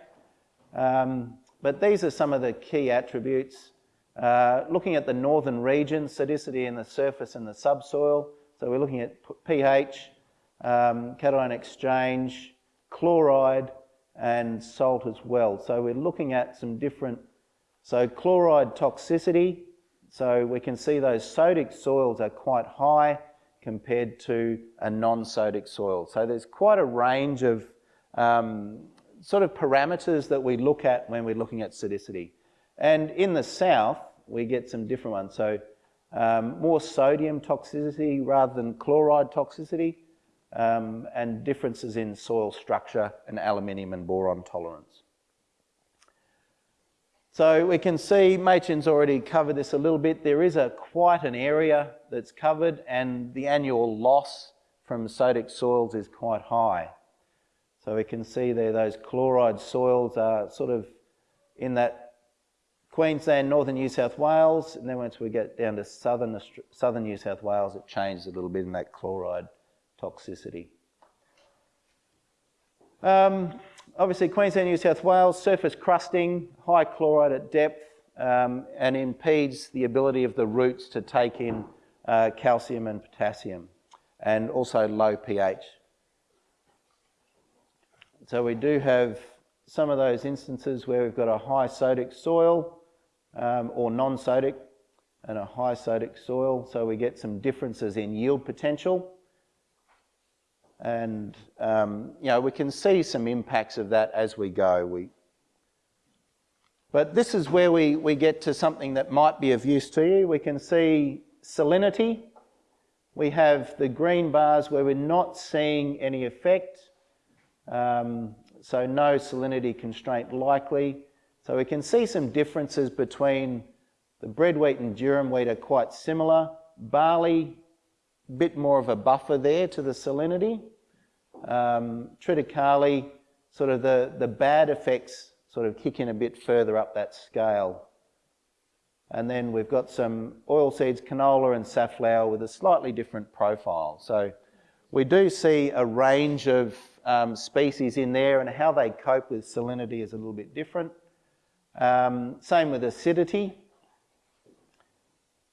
Um, but these are some of the key attributes. Uh, looking at the northern region, sodicity in the surface and the subsoil. So we're looking at pH, um, cation exchange, chloride, and salt as well. So we're looking at some different, so chloride toxicity. So we can see those sodic soils are quite high compared to a non-sodic soil. So there's quite a range of um, sort of parameters that we look at when we're looking at sodicity. And in the south, we get some different ones. So um, more sodium toxicity rather than chloride toxicity, um, and differences in soil structure and aluminium and boron tolerance. So we can see, Meiqin's already covered this a little bit, there is a quite an area that's covered and the annual loss from sodic soils is quite high. So we can see there those chloride soils are sort of in that Queensland, northern New South Wales, and then once we get down to southern, southern New South Wales, it changes a little bit in that chloride toxicity. Um, obviously, Queensland, New South Wales, surface crusting, high chloride at depth, um, and impedes the ability of the roots to take in uh, calcium and potassium, and also low pH. So we do have some of those instances where we've got a high sodic soil um, or non-sodic and a high sodic soil, so we get some differences in yield potential. And, um, you know, we can see some impacts of that as we go. We, but this is where we, we get to something that might be of use to you. We can see salinity. We have the green bars where we're not seeing any effect. Um, so no salinity constraint likely. So we can see some differences between the bread wheat and durum wheat are quite similar. Barley, bit more of a buffer there to the salinity. Um, triticale, sort of the, the bad effects sort of kick in a bit further up that scale. And then we've got some oilseeds, canola and safflower with a slightly different profile. So we do see a range of um, species in there and how they cope with salinity is a little bit different. Um, same with acidity.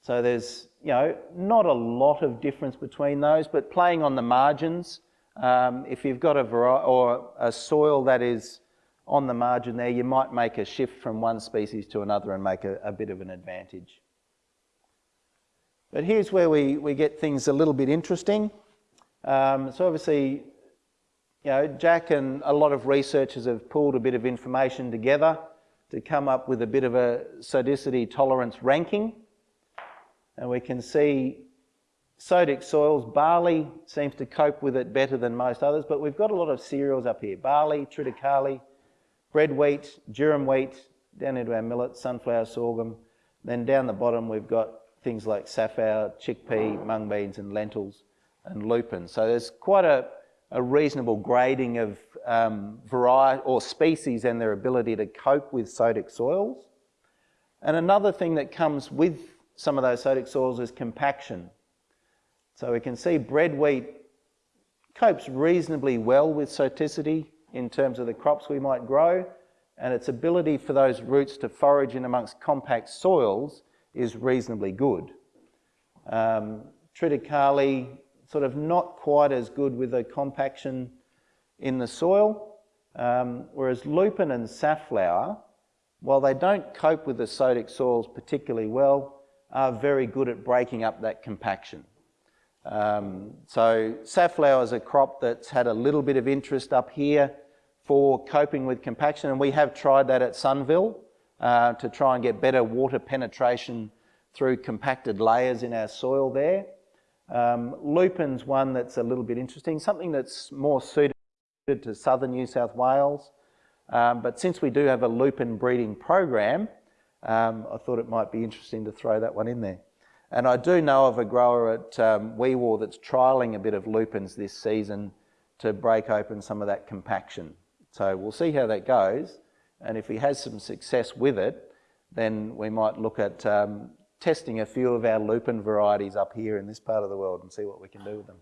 So there's, you know, not a lot of difference between those, but playing on the margins, um, if you've got a or a soil that is on the margin there, you might make a shift from one species to another and make a, a bit of an advantage. But here's where we, we get things a little bit interesting. Um, so obviously, you know, Jack and a lot of researchers have pulled a bit of information together to come up with a bit of a sodicity tolerance ranking. And we can see sodic soils, barley seems to cope with it better than most others, but we've got a lot of cereals up here. Barley, triticale, bread wheat, durum wheat, down into our millet, sunflower, sorghum. Then down the bottom we've got things like safflower, chickpea, mung beans and lentils and lupin. So there's quite a, a reasonable grading of um, variety or species and their ability to cope with sodic soils. And another thing that comes with some of those sodic soils is compaction. So we can see bread wheat copes reasonably well with sodicity in terms of the crops we might grow, and its ability for those roots to forage in amongst compact soils is reasonably good. Um, triticale, sort of not quite as good with the compaction in the soil, Um, whereas lupin and safflower, while they don't cope with the sodic soils particularly well, are very good at breaking up that compaction. Um, so safflower is a crop that's had a little bit of interest up here for coping with compaction, and we have tried that at Sunville uh, to try and get better water penetration through compacted layers in our soil there. Um, lupin's one that's a little bit interesting, something that's more suited to southern New South Wales. Um, but since we do have a lupin breeding program, um, I thought it might be interesting to throw that one in there. And I do know of a grower at um, Wee Waa that's trialling a bit of lupins this season to break open some of that compaction. So we'll see how that goes. And if he has some success with it, then we might look at um, testing a few of our lupin varieties up here in this part of the world and see what we can do with them.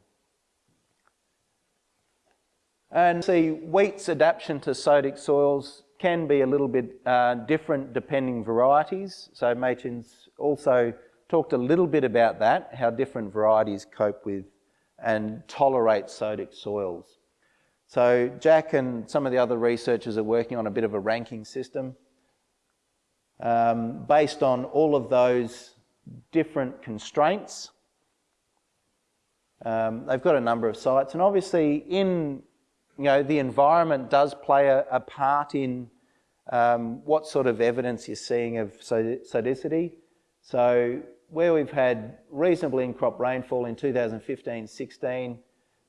And see, wheat's adaptation to sodic soils can be a little bit uh, different depending varieties. So Meiqin's also talked a little bit about that, how different varieties cope with and tolerate sodic soils. So Jack and some of the other researchers are working on a bit of a ranking system um, based on all of those different constraints. Um, they've got a number of sites and obviously in, you know, the environment does play a, a part in um, what sort of evidence you're seeing of sodicity. So where we've had reasonably in-crop rainfall in 2015-16,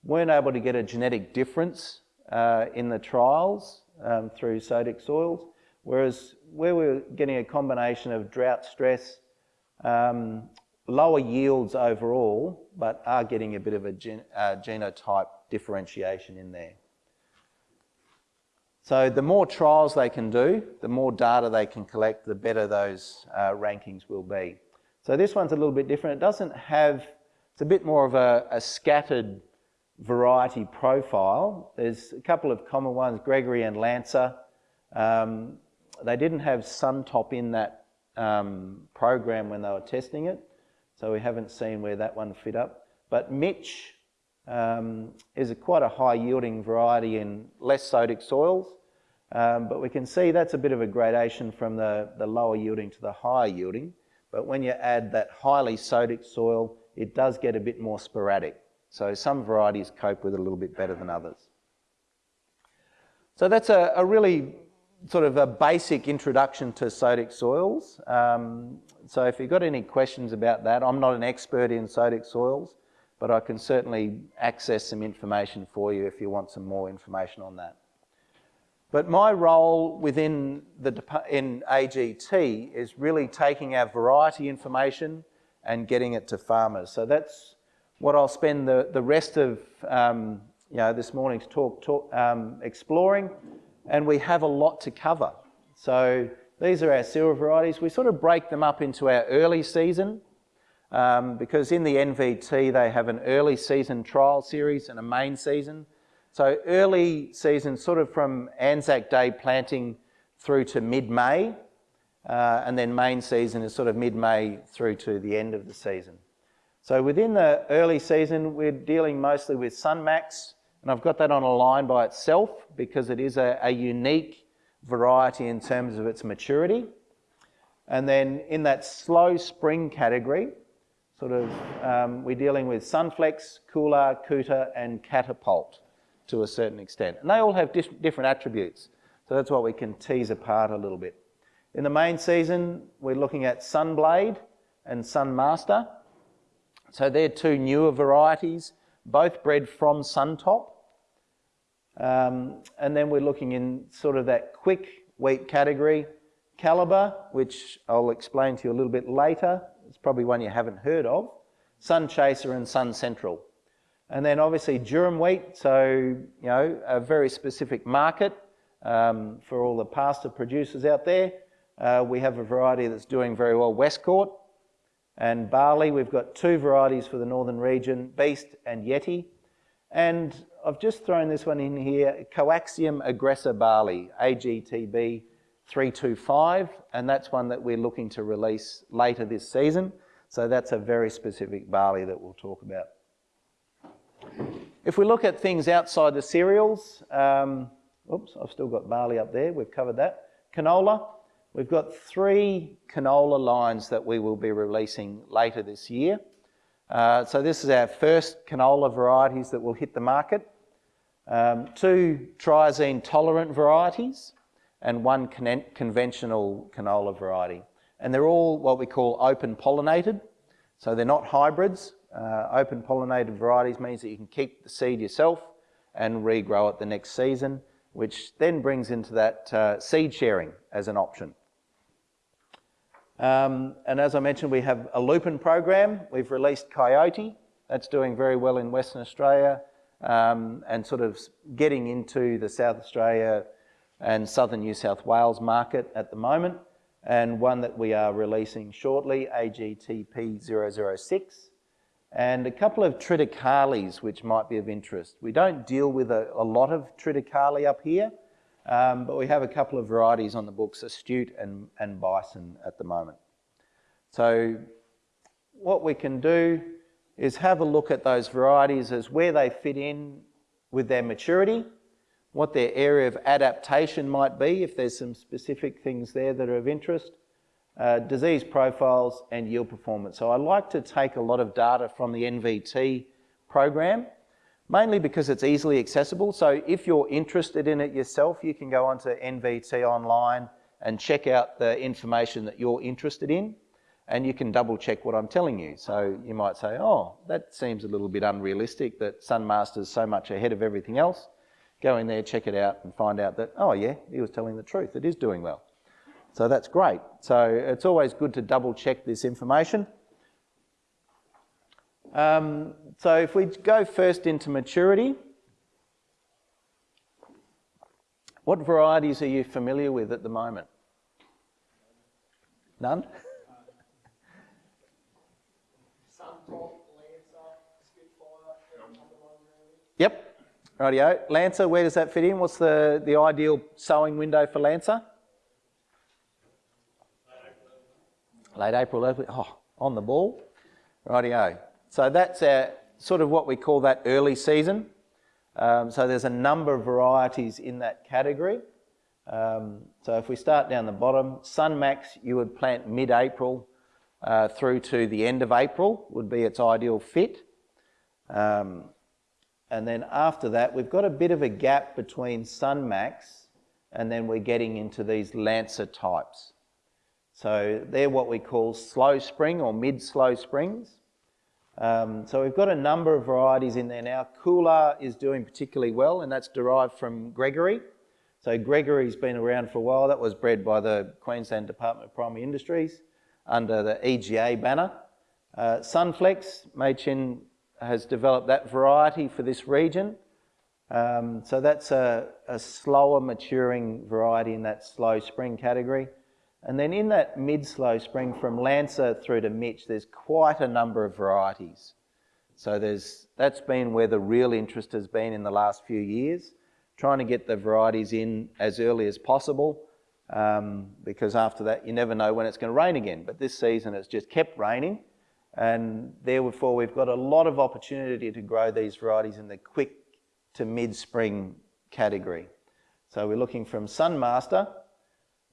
weren't able to get a genetic difference uh, in the trials um, through sodic soils, whereas where we're getting a combination of drought stress, um, lower yields overall, but are getting a bit of a gen uh, genotype differentiation in there. So the more trials they can do, the more data they can collect, the better those uh, rankings will be. So this one's a little bit different. It doesn't have, it's a bit more of a, a scattered variety profile. There's a couple of common ones, Gregory and Lancer. Um, they didn't have Suntop in that um, program when they were testing it, so we haven't seen where that one fit up. But Mitch um, is a quite a high yielding variety in less sodic soils, um, but we can see that's a bit of a gradation from the, the lower yielding to the higher yielding. But when you add that highly sodic soil, it does get a bit more sporadic. So some varieties cope with it a little bit better than others. So that's a, a really sort of a basic introduction to sodic soils. Um, so if you've got any questions about that, I'm not an expert in sodic soils, but I can certainly access some information for you if you want some more information on that. But my role within the in AGT is really taking our variety information and getting it to farmers. So that's what I'll spend the, the rest of um, you know, this morning's talk, talk um, exploring and we have a lot to cover. So these are our cereal varieties. We sort of break them up into our early season um, because in the NVT they have an early season trial series and a main season. So early season sort of from Anzac Day planting through to mid-May uh, and then main season is sort of mid-May through to the end of the season. So within the early season we're dealing mostly with Sunmax, and I've got that on a line by itself because it is a, a unique variety in terms of its maturity. And then in that slow spring category, sort of, um, we're dealing with Sunflex, Coolah, Cooter, and Catapult to a certain extent. And they all have different attributes. So that's what we can tease apart a little bit. In the main season, we're looking at Sunblade and Sunmaster. So they're two newer varieties both bred from Suntop. Um, and then we're looking in sort of that quick wheat category. Calibre, which I'll explain to you a little bit later. It's probably one you haven't heard of. Sun Chaser and Sun Central. And then obviously durum wheat, so, you know, a very specific market um, for all the pasta producers out there. Uh, we have a variety that's doing very well, Westcourt. And barley, we've got two varieties for the northern region, Beast and Yeti. And I've just thrown this one in here, Coaxium aggressor barley, AGTB 325, and that's one that we're looking to release later this season. So that's a very specific barley that we'll talk about. If we look at things outside the cereals, um, oops, I've still got barley up there, we've covered that. Canola, we've got three canola lines that we will be releasing later this year. Uh, so this is our first canola varieties that will hit the market. Um, two triazine tolerant varieties and one con conventional canola variety. And they're all what we call open pollinated. So they're not hybrids. Uh, open pollinated varieties means that you can keep the seed yourself and regrow it the next season, which then brings into that uh, seed sharing as an option. Um, and as I mentioned, we have a lupin program. We've released Coyote. That's doing very well in Western Australia um, and sort of getting into the South Australia and Southern New South Wales market at the moment. And one that we are releasing shortly, AGTP 006 and a couple of triticales which might be of interest. We don't deal with a, a lot of triticale up here, um, but we have a couple of varieties on the books, Astute and, and Bison at the moment. So what we can do is have a look at those varieties as where they fit in with their maturity, what their area of adaptation might be, if there's some specific things there that are of interest, uh, disease profiles and yield performance. So I like to take a lot of data from the NVT program, mainly because it's easily accessible. So if you're interested in it yourself, you can go onto NVT online and check out the information that you're interested in and you can double check what I'm telling you. So you might say, oh, that seems a little bit unrealistic that Sunmaster's so much ahead of everything else. Go in there, check it out and find out that, oh yeah, he was telling the truth, it is doing well. So that's great. So it's always good to double check this information. Um, so if we go first into maturity, what varieties are you familiar with at the moment? None? Yep, rightio. Lancer, where does that fit in? What's the, the ideal sowing window for Lancer? Late April, early, oh, on the ball. Rightio. So that's our, sort of what we call that early season. Um, so there's a number of varieties in that category. Um, so if we start down the bottom, Sunmax you would plant mid-April uh, through to the end of April would be its ideal fit. Um, and then after that, we've got a bit of a gap between Sunmax and then we're getting into these Lancer types. So they're what we call slow spring or mid-slow springs. Um, so we've got a number of varieties in there now. Coolah is doing particularly well and that's derived from Gregory. So Gregory's been around for a while. That was bred by the Queensland Department of Primary Industries under the EGA banner. Uh, Sunflex, Meiqin has developed that variety for this region. Um, so that's a, a slower maturing variety in that slow spring category. And then in that mid-slow spring from Lancer through to Mitch, there's quite a number of varieties. So there's, that's been where the real interest has been in the last few years, trying to get the varieties in as early as possible, um, because after that you never know when it's going to rain again. But this season it's just kept raining, and therefore we've got a lot of opportunity to grow these varieties in the quick to mid-spring category. So we're looking from Sunmaster,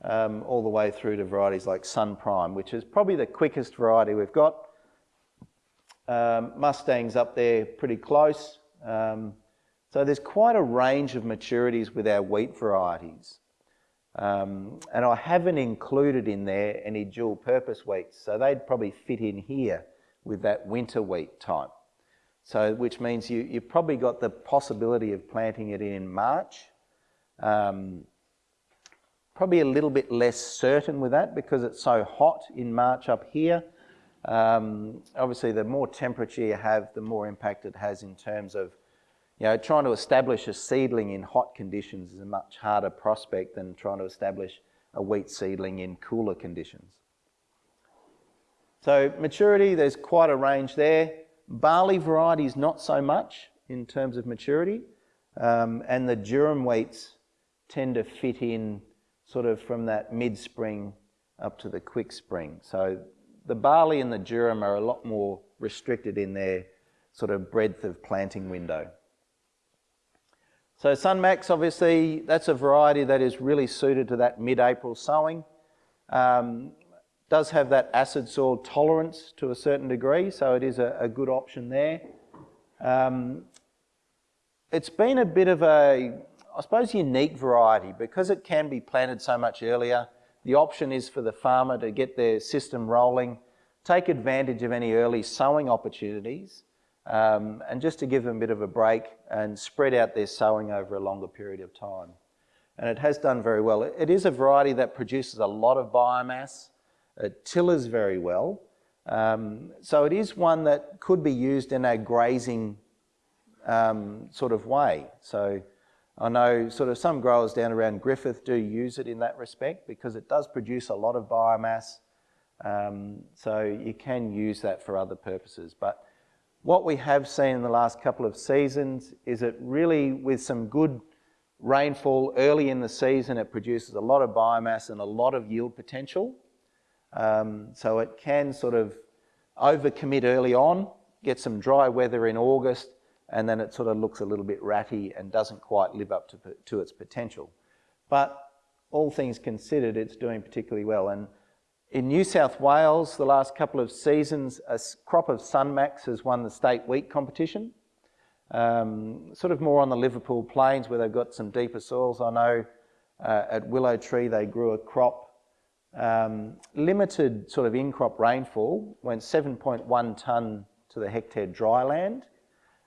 um, all the way through to varieties like Sun Prime, which is probably the quickest variety we've got. Um, Mustang's up there pretty close. Um, so there's quite a range of maturities with our wheat varieties. Um, and I haven't included in there any dual purpose wheats, so they'd probably fit in here with that winter wheat type. So, which means you, you've probably got the possibility of planting it in March. Um, Probably a little bit less certain with that because it's so hot in March up here. Um, obviously, the more temperature you have, the more impact it has in terms of, you know, trying to establish a seedling in hot conditions is a much harder prospect than trying to establish a wheat seedling in cooler conditions. So maturity, there's quite a range there. Barley varieties, not so much in terms of maturity. Um, and the durum wheats tend to fit in sort of from that mid-spring up to the quick spring. So the barley and the durum are a lot more restricted in their sort of breadth of planting window. So Sunmax, obviously, that's a variety that is really suited to that mid-April sowing. Um, does have that acid soil tolerance to a certain degree, so it is a, a good option there. Um, it's been a bit of a, I suppose, unique variety because it can be planted so much earlier. The option is for the farmer to get their system rolling, take advantage of any early sowing opportunities, um, and just to give them a bit of a break and spread out their sowing over a longer period of time. And it has done very well. It is a variety that produces a lot of biomass. It tillers very well. Um, so it is one that could be used in a grazing um, sort of way. So I know sort of some growers down around Griffith do use it in that respect because it does produce a lot of biomass. Um, so you can use that for other purposes. But what we have seen in the last couple of seasons is it really, with some good rainfall early in the season, it produces a lot of biomass and a lot of yield potential. Um, so it can sort of overcommit early on, get some dry weather in August, and then it sort of looks a little bit ratty and doesn't quite live up to, to its potential. But all things considered, it's doing particularly well. And in New South Wales, the last couple of seasons, a crop of Sunmax has won the state wheat competition. Um, sort of more on the Liverpool plains where they've got some deeper soils. I know uh, at Willow Tree they grew a crop. Um, limited sort of in-crop rainfall, went 7.1 tonne to the hectare dry land,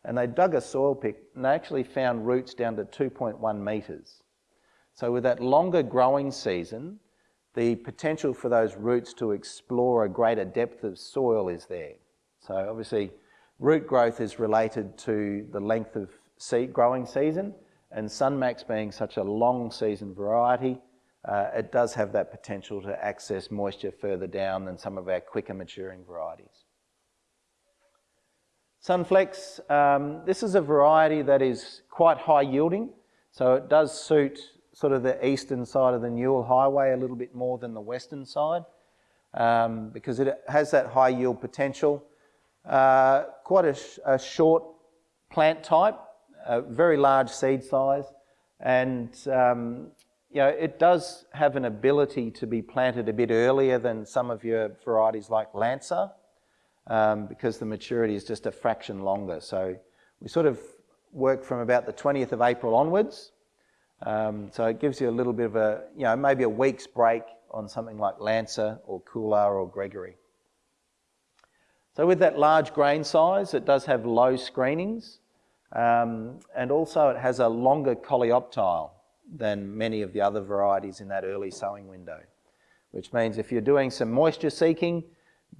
and they dug a soil pick and they actually found roots down to 2.1 metres. So with that longer growing season, the potential for those roots to explore a greater depth of soil is there. So obviously root growth is related to the length of seed growing season and Sunmax being such a long season variety, uh, it does have that potential to access moisture further down than some of our quicker maturing varieties. Sunflex, um, this is a variety that is quite high yielding, so it does suit sort of the eastern side of the Newell Highway a little bit more than the western side um, because it has that high yield potential. Uh, quite a, sh a, short plant type, a very large seed size, and um, you know, it does have an ability to be planted a bit earlier than some of your varieties like Lancer um, because the maturity is just a fraction longer. So we sort of work from about the 20th of April onwards um, so it gives you a little bit of a, you know, maybe a week's break on something like Lancer or Coolah or Gregory. So with that large grain size, it does have low screenings um, and also it has a longer coleoptile than many of the other varieties in that early sowing window, which means if you're doing some moisture seeking,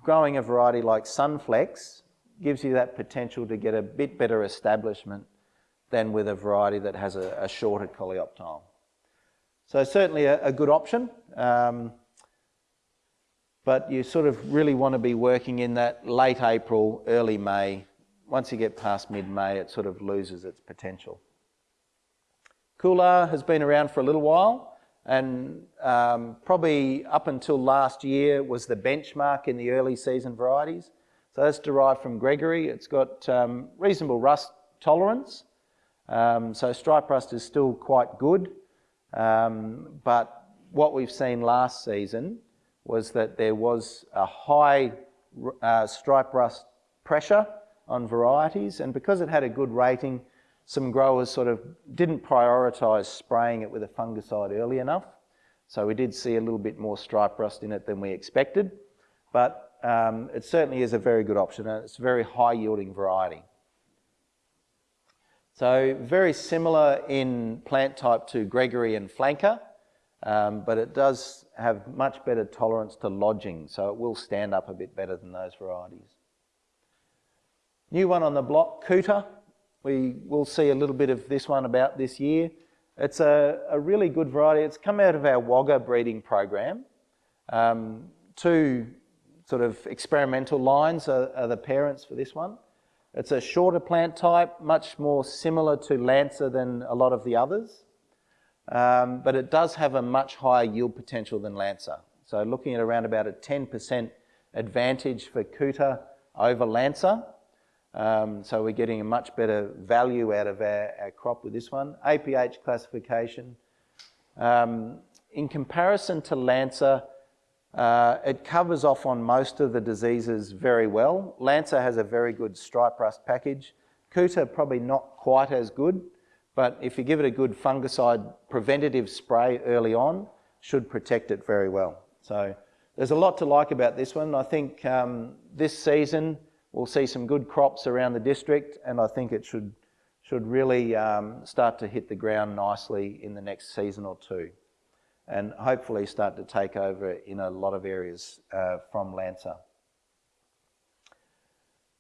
growing a variety like Sunflex gives you that potential to get a bit better establishment than with a variety that has a, a shorter coleoptile. So certainly a, a good option, um, but you sort of really want to be working in that late April, early May. Once you get past mid-May, it sort of loses its potential. Coolah has been around for a little while and um, probably up until last year was the benchmark in the early season varieties. So that's derived from Gregory. It's got um, reasonable rust tolerance um, so stripe rust is still quite good, um, but what we've seen last season was that there was a high uh, stripe rust pressure on varieties, and because it had a good rating, some growers sort of didn't prioritise spraying it with a fungicide early enough. So we did see a little bit more stripe rust in it than we expected, but um, it certainly is a very good option and it's a very high yielding variety. So very similar in plant type to Gregory and Flanker, um, but it does have much better tolerance to lodging, so it will stand up a bit better than those varieties. New one on the block, Cooter. We will see a little bit of this one about this year. It's a, a really good variety. It's come out of our Wagga breeding program. Um, two sort of experimental lines are, are the parents for this one. It's a shorter plant type, much more similar to Lancer than a lot of the others, um, but it does have a much higher yield potential than Lancer. So looking at around about a 10% advantage for Coota over Lancer. Um, so we're getting a much better value out of our, our crop with this one. APH classification. Um, in comparison to Lancer, uh, it covers off on most of the diseases very well. Lancer has a very good stripe rust package. Coota probably not quite as good, but if you give it a good fungicide preventative spray early on, should protect it very well. So there's a lot to like about this one. I think um, this season we'll see some good crops around the district and I think it should, should really um, start to hit the ground nicely in the next season or two and hopefully start to take over in a lot of areas uh, from Lancer.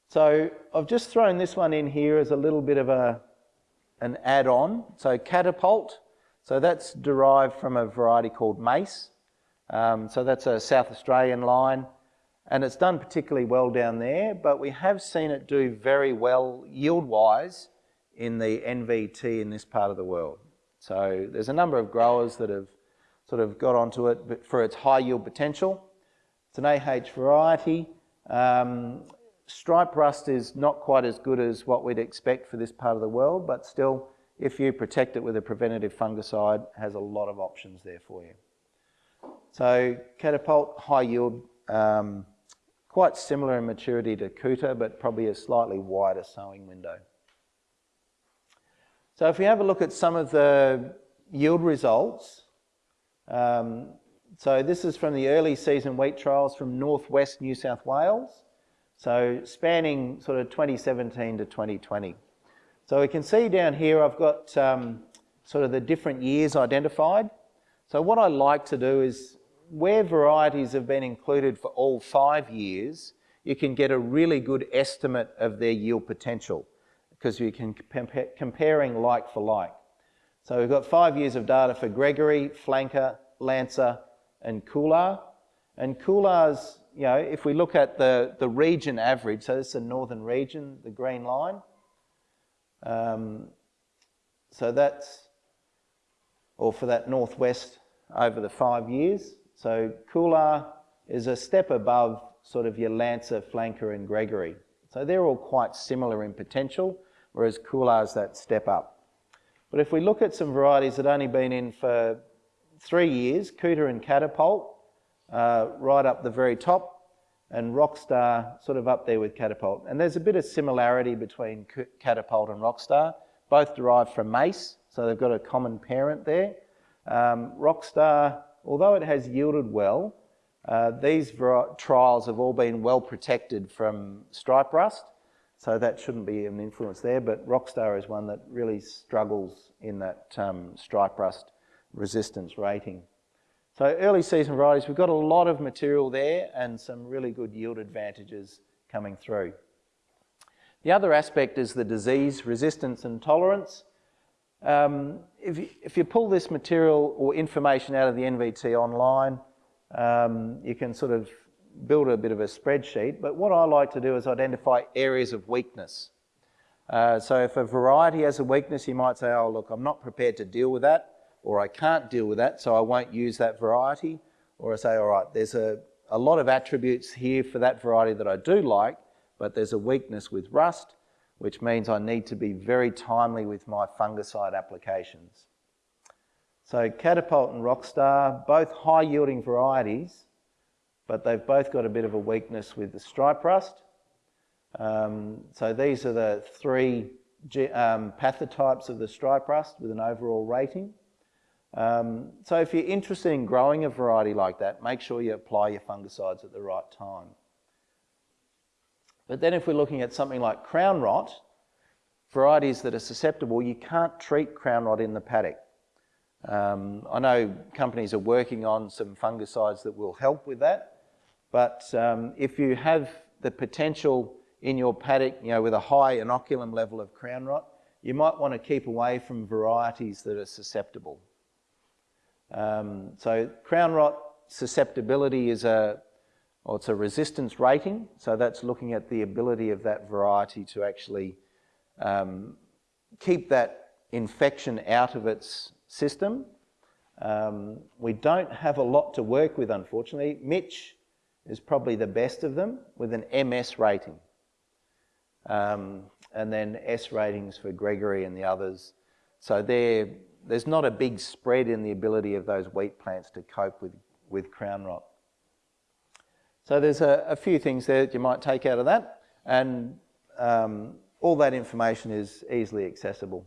So I've just thrown this one in here as a little bit of a, an add-on. So catapult, so that's derived from a variety called mace. Um, so that's a South Australian line and it's done particularly well down there, but we have seen it do very well yield-wise in the NVT in this part of the world. So there's a number of growers that have sort of got onto it for its high yield potential. It's an AH variety. Um, stripe rust is not quite as good as what we'd expect for this part of the world, but still, if you protect it with a preventative fungicide, has a lot of options there for you. So catapult, high yield, um, quite similar in maturity to Coota, but probably a slightly wider sowing window. So if we have a look at some of the yield results, um, so this is from the early season wheat trials from northwest New South Wales, so spanning sort of 2017 to 2020. So we can see down here I've got um, sort of the different years identified. So what I like to do is where varieties have been included for all five years, you can get a really good estimate of their yield potential because you can compare comparing like for like. So we've got five years of data for Gregory, Flanker, Lancer and Coolah. And Coolah's, you know, if we look at the, the region average, so this is the northern region, the green line. Um, so that's, or for that northwest over the five years. So Coolah is a step above sort of your Lancer, Flanker and Gregory. So they're all quite similar in potential, whereas Coolah is that step up. But if we look at some varieties that only been in for three years, Coota and Catapult, uh, right up the very top, and Rockstar sort of up there with Catapult. And there's a bit of similarity between Catapult and Rockstar, both derived from mace, so they've got a common parent there. Um, Rockstar although it has yielded well, uh, these trials have all been well protected from stripe rust, so that shouldn't be an influence there, but Rockstar is one that really struggles in that um, stripe rust resistance rating. So early season varieties, we've got a lot of material there and some really good yield advantages coming through. The other aspect is the disease resistance and tolerance. Um, if, you, if you pull this material or information out of the NVT online, um, you can sort of build a bit of a spreadsheet. But what I like to do is identify areas of weakness. Uh, so if a variety has a weakness, you might say, oh, look, I'm not prepared to deal with that, or I can't deal with that, so I won't use that variety. Or I say, all right, there's a, a lot of attributes here for that variety that I do like, but there's a weakness with rust which means I need to be very timely with my fungicide applications. So Catapult and Rockstar, both high yielding varieties, but they've both got a bit of a weakness with the stripe rust. Um, so these are the three um, pathotypes of the stripe rust with an overall rating. Um, so if you're interested in growing a variety like that, make sure you apply your fungicides at the right time. But then if we're looking at something like crown rot, varieties that are susceptible, you can't treat crown rot in the paddock. Um, I know companies are working on some fungicides that will help with that, but um, if you have the potential in your paddock, you know, with a high inoculum level of crown rot, you might want to keep away from varieties that are susceptible. Um, so crown rot susceptibility is a or it's a resistance rating. So that's looking at the ability of that variety to actually um, keep that infection out of its system. Um, we don't have a lot to work with, unfortunately. Mitch is probably the best of them with an MS rating. um, and then S ratings for Gregory and the others. So there's not a big spread in the ability of those wheat plants to cope with, with crown rot. So there's a, a few things there that you might take out of that, and um, all that information is easily accessible.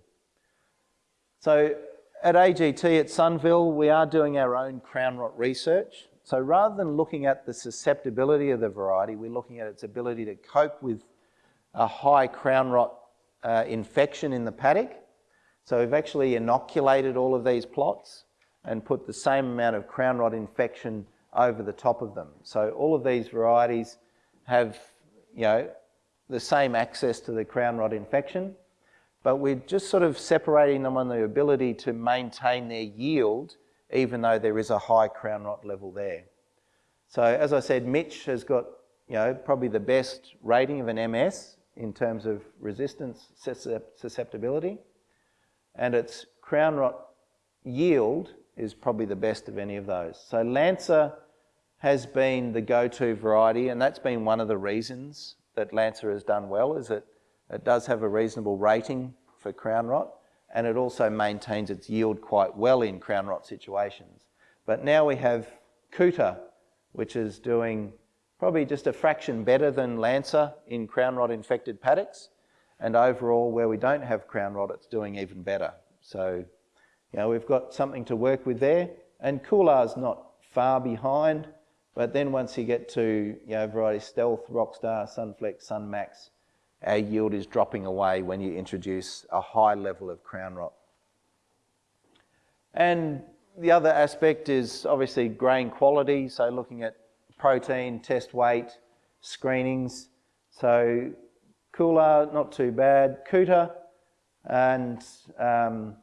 So at AGT at Sunville, we are doing our own crown rot research. So rather than looking at the susceptibility of the variety, we're looking at its ability to cope with a high crown rot uh, infection in the paddock. So we've actually inoculated all of these plots and put the same amount of crown rot infection over the top of them. So all of these varieties have, you know, the same access to the crown rot infection, but we're just sort of separating them on the ability to maintain their yield even though there is a high crown rot level there. So as I said, Mitch has got, you know, probably the best rating of an MS in terms of resistance susceptibility, and its crown rot yield is probably the best of any of those. So Lancer has been the go-to variety, and that's been one of the reasons that Lancer has done well, is that it does have a reasonable rating for crown rot, and it also maintains its yield quite well in crown rot situations. But now we have Coota, which is doing probably just a fraction better than Lancer in crown rot infected paddocks, and overall where we don't have crown rot, it's doing even better. So, you know, we've got something to work with there, and Coolah's not far behind, but then once you get to, you know, variety Stealth, Rockstar, Sunflex, Sunmax, our yield is dropping away when you introduce a high level of crown rot. And the other aspect is obviously grain quality, so looking at protein, test weight, screenings. So Coolah, not too bad. Coota, and um,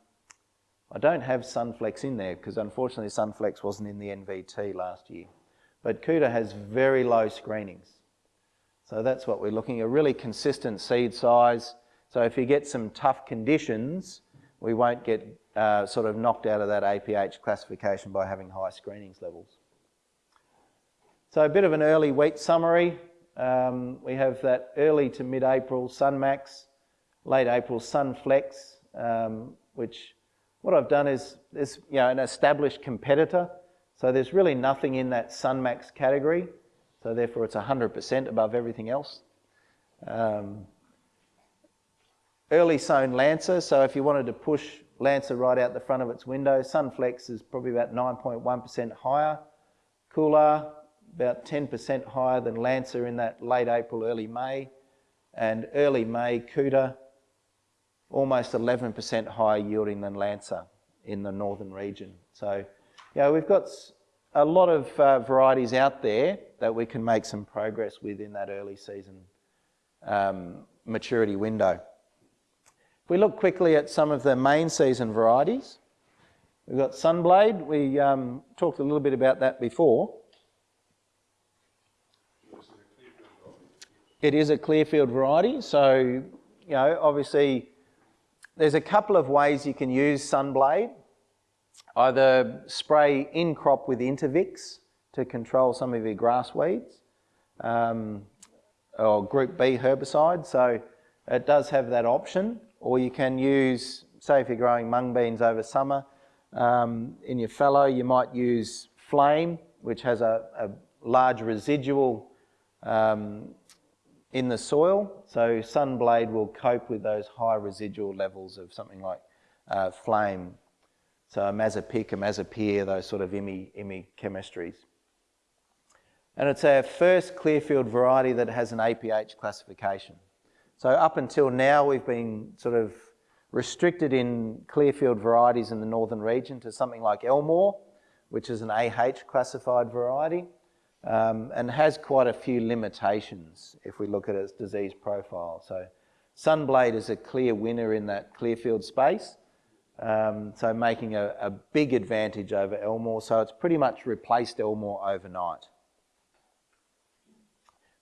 I don't have Sunflex in there because unfortunately Sunflex wasn't in the NVT last year. But Coota has very low screenings. So that's what we're looking at, a really consistent seed size. So if you get some tough conditions, we won't get uh, sort of knocked out of that APH classification by having high screenings levels. So a bit of an early wheat summary. Um, we have that early to mid-April Sunmax, late April Sunflex, um, which what I've done is there's you know an established competitor. So there's really nothing in that Sunmax category. So therefore it's 100% above everything else. Um, early sown Lancer, so if you wanted to push Lancer right out the front of its window, Sunflex is probably about 9.1% higher. Coolah, about 10% higher than Lancer in that late April, early May. And early May, Coota, almost 11% higher yielding than Lancer in the northern region. So, yeah, we've got a lot of uh, varieties out there that we can make some progress with in that early season um, maturity window. If we look quickly at some of the main season varieties, we've got Sunblade. We um, talked a little bit about that before. It is a Clearfield variety, so you know obviously there's a couple of ways you can use Sunblade. Either spray in crop with Intervix to control some of your grass weeds um, or group B herbicide. So it does have that option. Or you can use, say if you're growing mung beans over summer, um, in your fallow you might use Flame, which has a, a large residual um, in the soil. So Sunblade will cope with those high residual levels of something like uh, Flame so imazapic, a those sort of IMI, IMI chemistries. And it's our first Clearfield variety that has an APH classification. So up until now, we've been sort of restricted in Clearfield varieties in the northern region to something like Elmore, which is an AH classified variety, um, and has quite a few limitations if we look at its disease profile. So Sunblade is a clear winner in that Clearfield space. Um, so making a, a, big advantage over Elmore. So it's pretty much replaced Elmore overnight.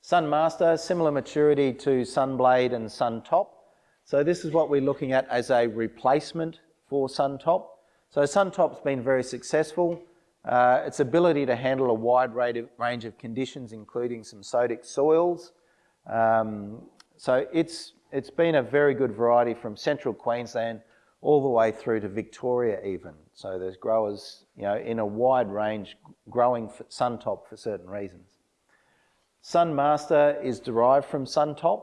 Sunmaster, similar maturity to Sunblade and Suntop. So this is what we're looking at as a replacement for Suntop. So Suntop's been very successful. Uh, its ability to handle a wide range of conditions, including some sodic soils, um, So it's, it's been a very good variety from central Queensland all the way through to Victoria even. So there's growers, you know, in a wide range growing Suntop for certain reasons. Sunmaster is derived from Suntop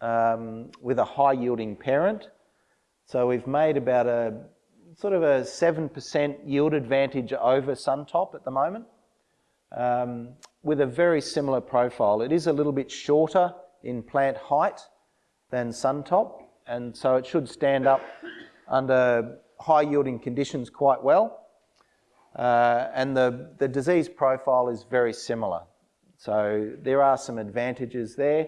um, with a high yielding parent. So we've made about a sort of a 7% yield advantage over Suntop at the moment um, with a very similar profile. It is a little bit shorter in plant height than Suntop and so it should stand up under high yielding conditions quite well. Uh, and the, the disease profile is very similar. So there are some advantages there,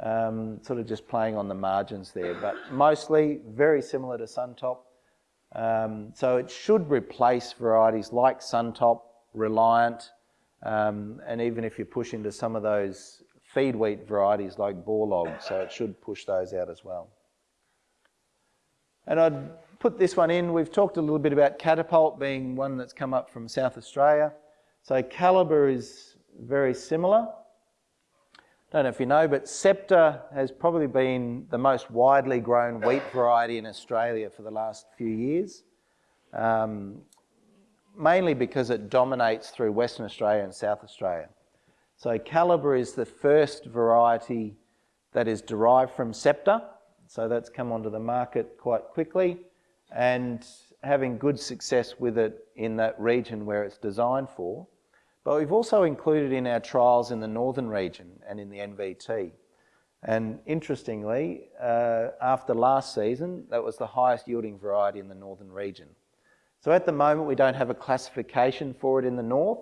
um, sort of just playing on the margins there, but mostly very similar to Suntop. Um, so it should replace varieties like Suntop, Reliant, um, and even if you push into some of those feed wheat varieties like Borlaug, so it should push those out as well. And I'd put this one in. We've talked a little bit about catapult being one that's come up from South Australia. So calibre is very similar. Don't know if you know, but Scepter has probably been the most widely grown wheat variety in Australia for the last few years. Um, mainly because it dominates through Western Australia and South Australia. So Calibre is the first variety that is derived from Scepter. So that's come onto the market quite quickly and having good success with it in that region where it's designed for. But we've also included in our trials in the northern region and in the NVT. And interestingly, uh, after last season, that was the highest yielding variety in the northern region. So at the moment, we don't have a classification for it in the north.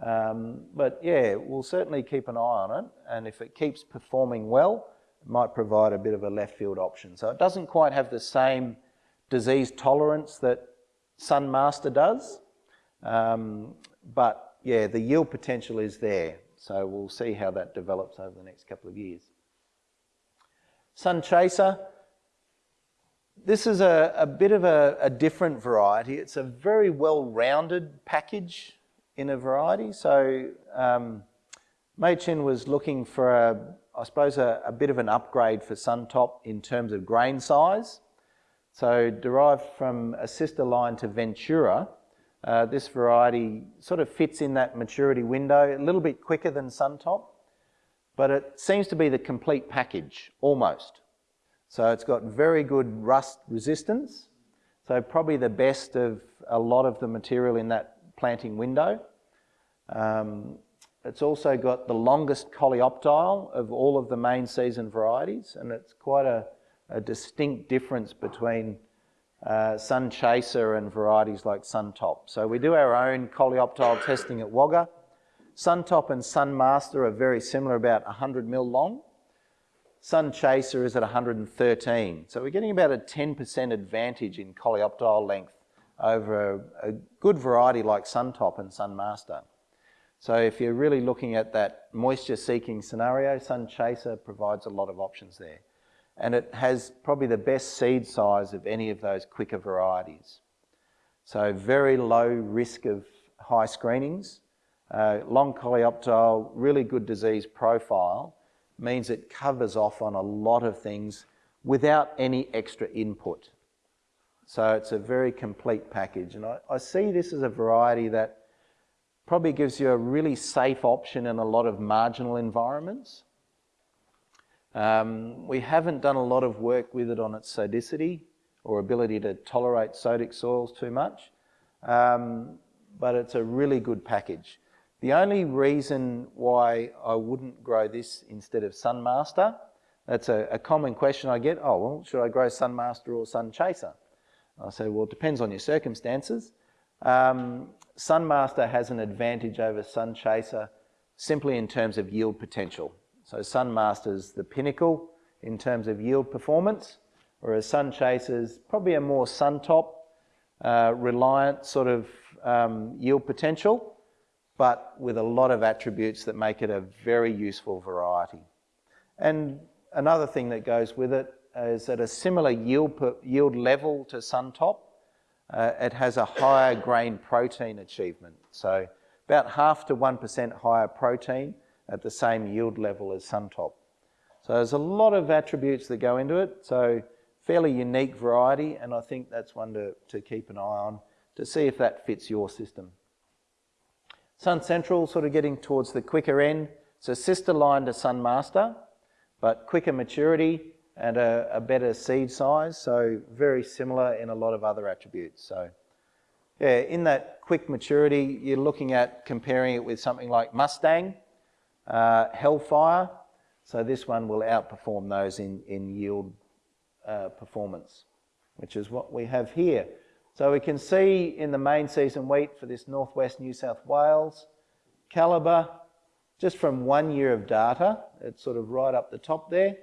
Um, but yeah, we'll certainly keep an eye on it. And if it keeps performing well, might provide a bit of a left field option. So it doesn't quite have the same disease tolerance that Sunmaster does. Um, but yeah, the yield potential is there. So we'll see how that develops over the next couple of years. Sun Chaser, this is a, a bit of a, a, different variety. It's a very well-rounded package in a variety. So um, was looking for, a, I suppose, a, a bit of an upgrade for Suntop in terms of grain size. So derived from a sister line to Ventura, uh, this variety sort of fits in that maturity window, a little bit quicker than Suntop, but it seems to be the complete package, almost. So it's got very good rust resistance, so probably the best of a lot of the material in that planting window. Um, it's also got the longest coleoptile of all of the main season varieties, and it's quite a a distinct difference between uh, Sun Chaser and varieties like Suntop. So we do our own coleoptile testing at Wagga. Suntop and Sunmaster are very similar, about 100 mil long. Sun Chaser is at 113. So we're getting about a 10% advantage in coleoptile length over a, a good variety like Suntop and Sunmaster. So if you're really looking at that moisture seeking scenario, Sun Chaser provides a lot of options there and it has probably the best seed size of any of those quicker varieties. So very low risk of high screenings, uh, long coleoptile, really good disease profile, means it covers off on a lot of things without any extra input. So it's a very complete package. And I, I see this as a variety that probably gives you a really safe option in a lot of marginal environments. Um, we haven't done a lot of work with it on its sodicity or ability to tolerate sodic soils too much, um, but it's a really good package. The only reason why I wouldn't grow this instead of Sunmaster, that's a, a common question I get, oh, well, should I grow Sunmaster or Sun Chaser? I say, well, it depends on your circumstances. Um, Sunmaster has an advantage over Sunchaser simply in terms of yield potential. So Sunmaster's the pinnacle in terms of yield performance, whereas Sun Chaser's probably a more Suntop uh, reliant sort of um, yield potential, but with a lot of attributes that make it a very useful variety. And another thing that goes with it is at a similar yield, per, yield level to Suntop, uh, it has a higher grain protein achievement. So about half to 1% higher protein at the same yield level as Suntop. So there's a lot of attributes that go into it. So fairly unique variety, and I think that's one to, to keep an eye on to see if that fits your system. Sun Central sort of getting towards the quicker end. It's a sister line to Sun Master, but quicker maturity and a, a better seed size, so very similar in a lot of other attributes. So yeah, in that quick maturity, you're looking at comparing it with something like Mustang, uh, Hellfire, so this one will outperform those in, in yield uh, performance, which is what we have here. So we can see in the main season wheat for this northwest New South Wales, calibre, just from one year of data, it's sort of right up the top there,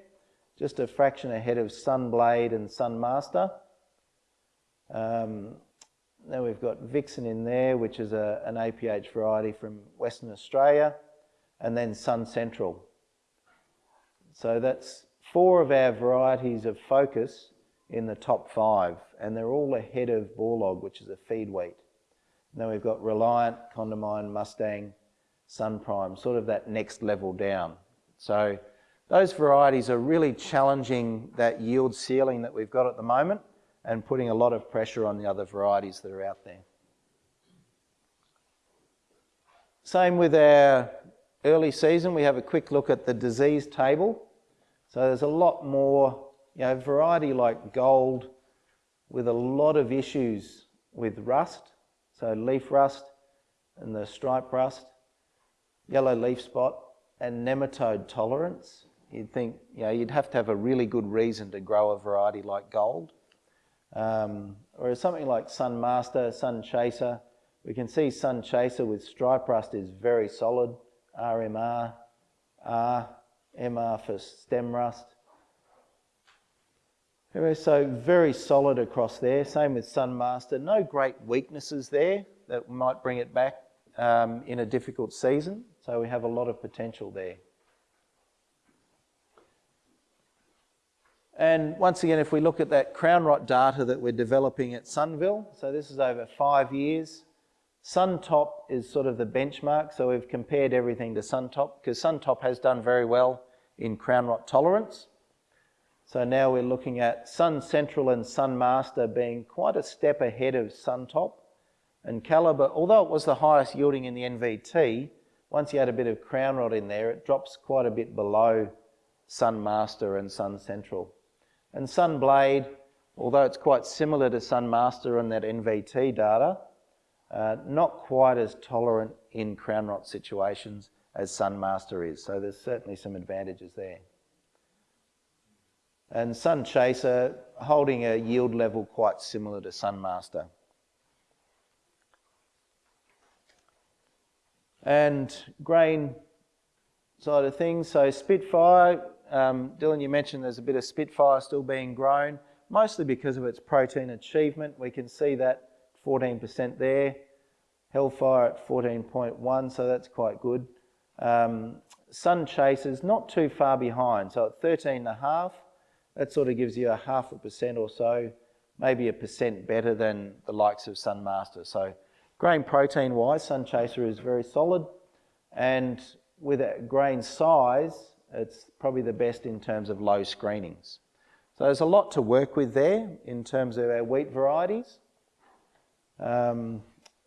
just a fraction ahead of Sunblade and Sunmaster. Um, then we've got Vixen in there, which is a, an APH variety from Western Australia, and then Sun Central. So that's four of our varieties of focus in the top five, and they're all ahead of Borlaug, which is a feed wheat. Then we've got Reliant, Condamine, Mustang, Sun Prime, sort of that next level down. So those varieties are really challenging that yield ceiling that we've got at the moment and putting a lot of pressure on the other varieties that are out there. Same with our early season, we have a quick look at the disease table. So there's a lot more, you know, variety like gold with a lot of issues with rust, so leaf rust and the stripe rust, yellow leaf spot, and nematode tolerance. You'd think, you know, you'd have to have a really good reason to grow a variety like gold. Um, or something like Sun Master, Sun Chaser. We can see Sun Chaser with stripe rust is very solid, RMR, R, MR for stem rust. So very solid across there. Same with Sun Master. No great weaknesses there that might bring it back um, in a difficult season. So we have a lot of potential there. And once again, if we look at that crown rot data that we're developing at Sunville, so this is over five years. Suntop is sort of the benchmark, so we've compared everything to Suntop because Suntop has done very well in crown rot tolerance. So now we're looking at Sun Central and Sun Master being quite a step ahead of Suntop. And Calibre, although it was the highest yielding in the NVT, once you add a bit of crown rot in there, it drops quite a bit below Sun Master and Sun Central. And Sun Blade, although it's quite similar to Sun Master in that NVT data, uh, not quite as tolerant in crown rot situations as Sun Master is. So there's certainly some advantages there. And Sun Chaser holding a yield level quite similar to Sun Master. And grain side of things, so Spitfire, um, Dylan, you mentioned there's a bit of Spitfire still being grown, mostly because of its protein achievement. We can see that 14% there. Hellfire at 14.1, so that's quite good. Um, Sun Chasers not too far behind, so at 13 and a half, that sort of gives you a half a percent or so, maybe a percent better than the likes of Sun Master. So grain protein wise, Sun Chaser is very solid, and with a grain size, it's probably the best in terms of low screenings. So there's a lot to work with there in terms of our wheat varieties. Um,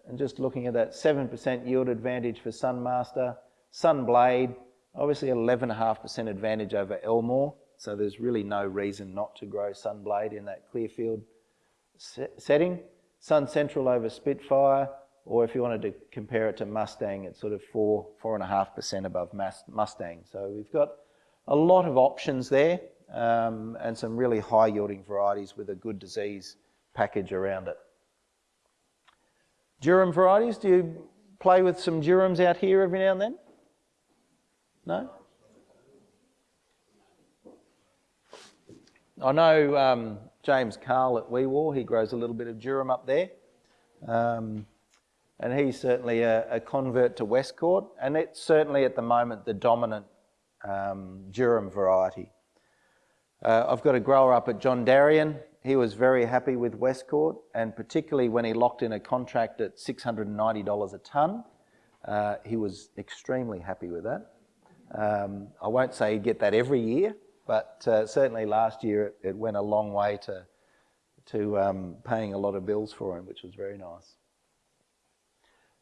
and just looking at that 7% yield advantage for Sunmaster, Sunblade, obviously 11.5% advantage over Elmore, so there's really no reason not to grow Sunblade in that Clearfield setting. Sun Central over Spitfire, or if you wanted to compare it to Mustang, it's sort of four, four and a half percent above Mustang. So we've got a lot of options there um, and some really high yielding varieties with a good disease package around it. Durum varieties, do you play with some durums out here every now and then? No? I know um, James Carl at Wee Waa, he grows a little bit of durum up there. Um, and he's certainly a, a, convert to Westcourt, and it's certainly at the moment the dominant um, durum variety. Uh, I've got a grower up at Jondaryan. He was very happy with Westcourt, and particularly when he locked in a contract at $690 a tonne, uh, he was extremely happy with that. Um, I won't say he'd get that every year, but uh, certainly last year it, it, went a long way to, to um, paying a lot of bills for him, which was very nice.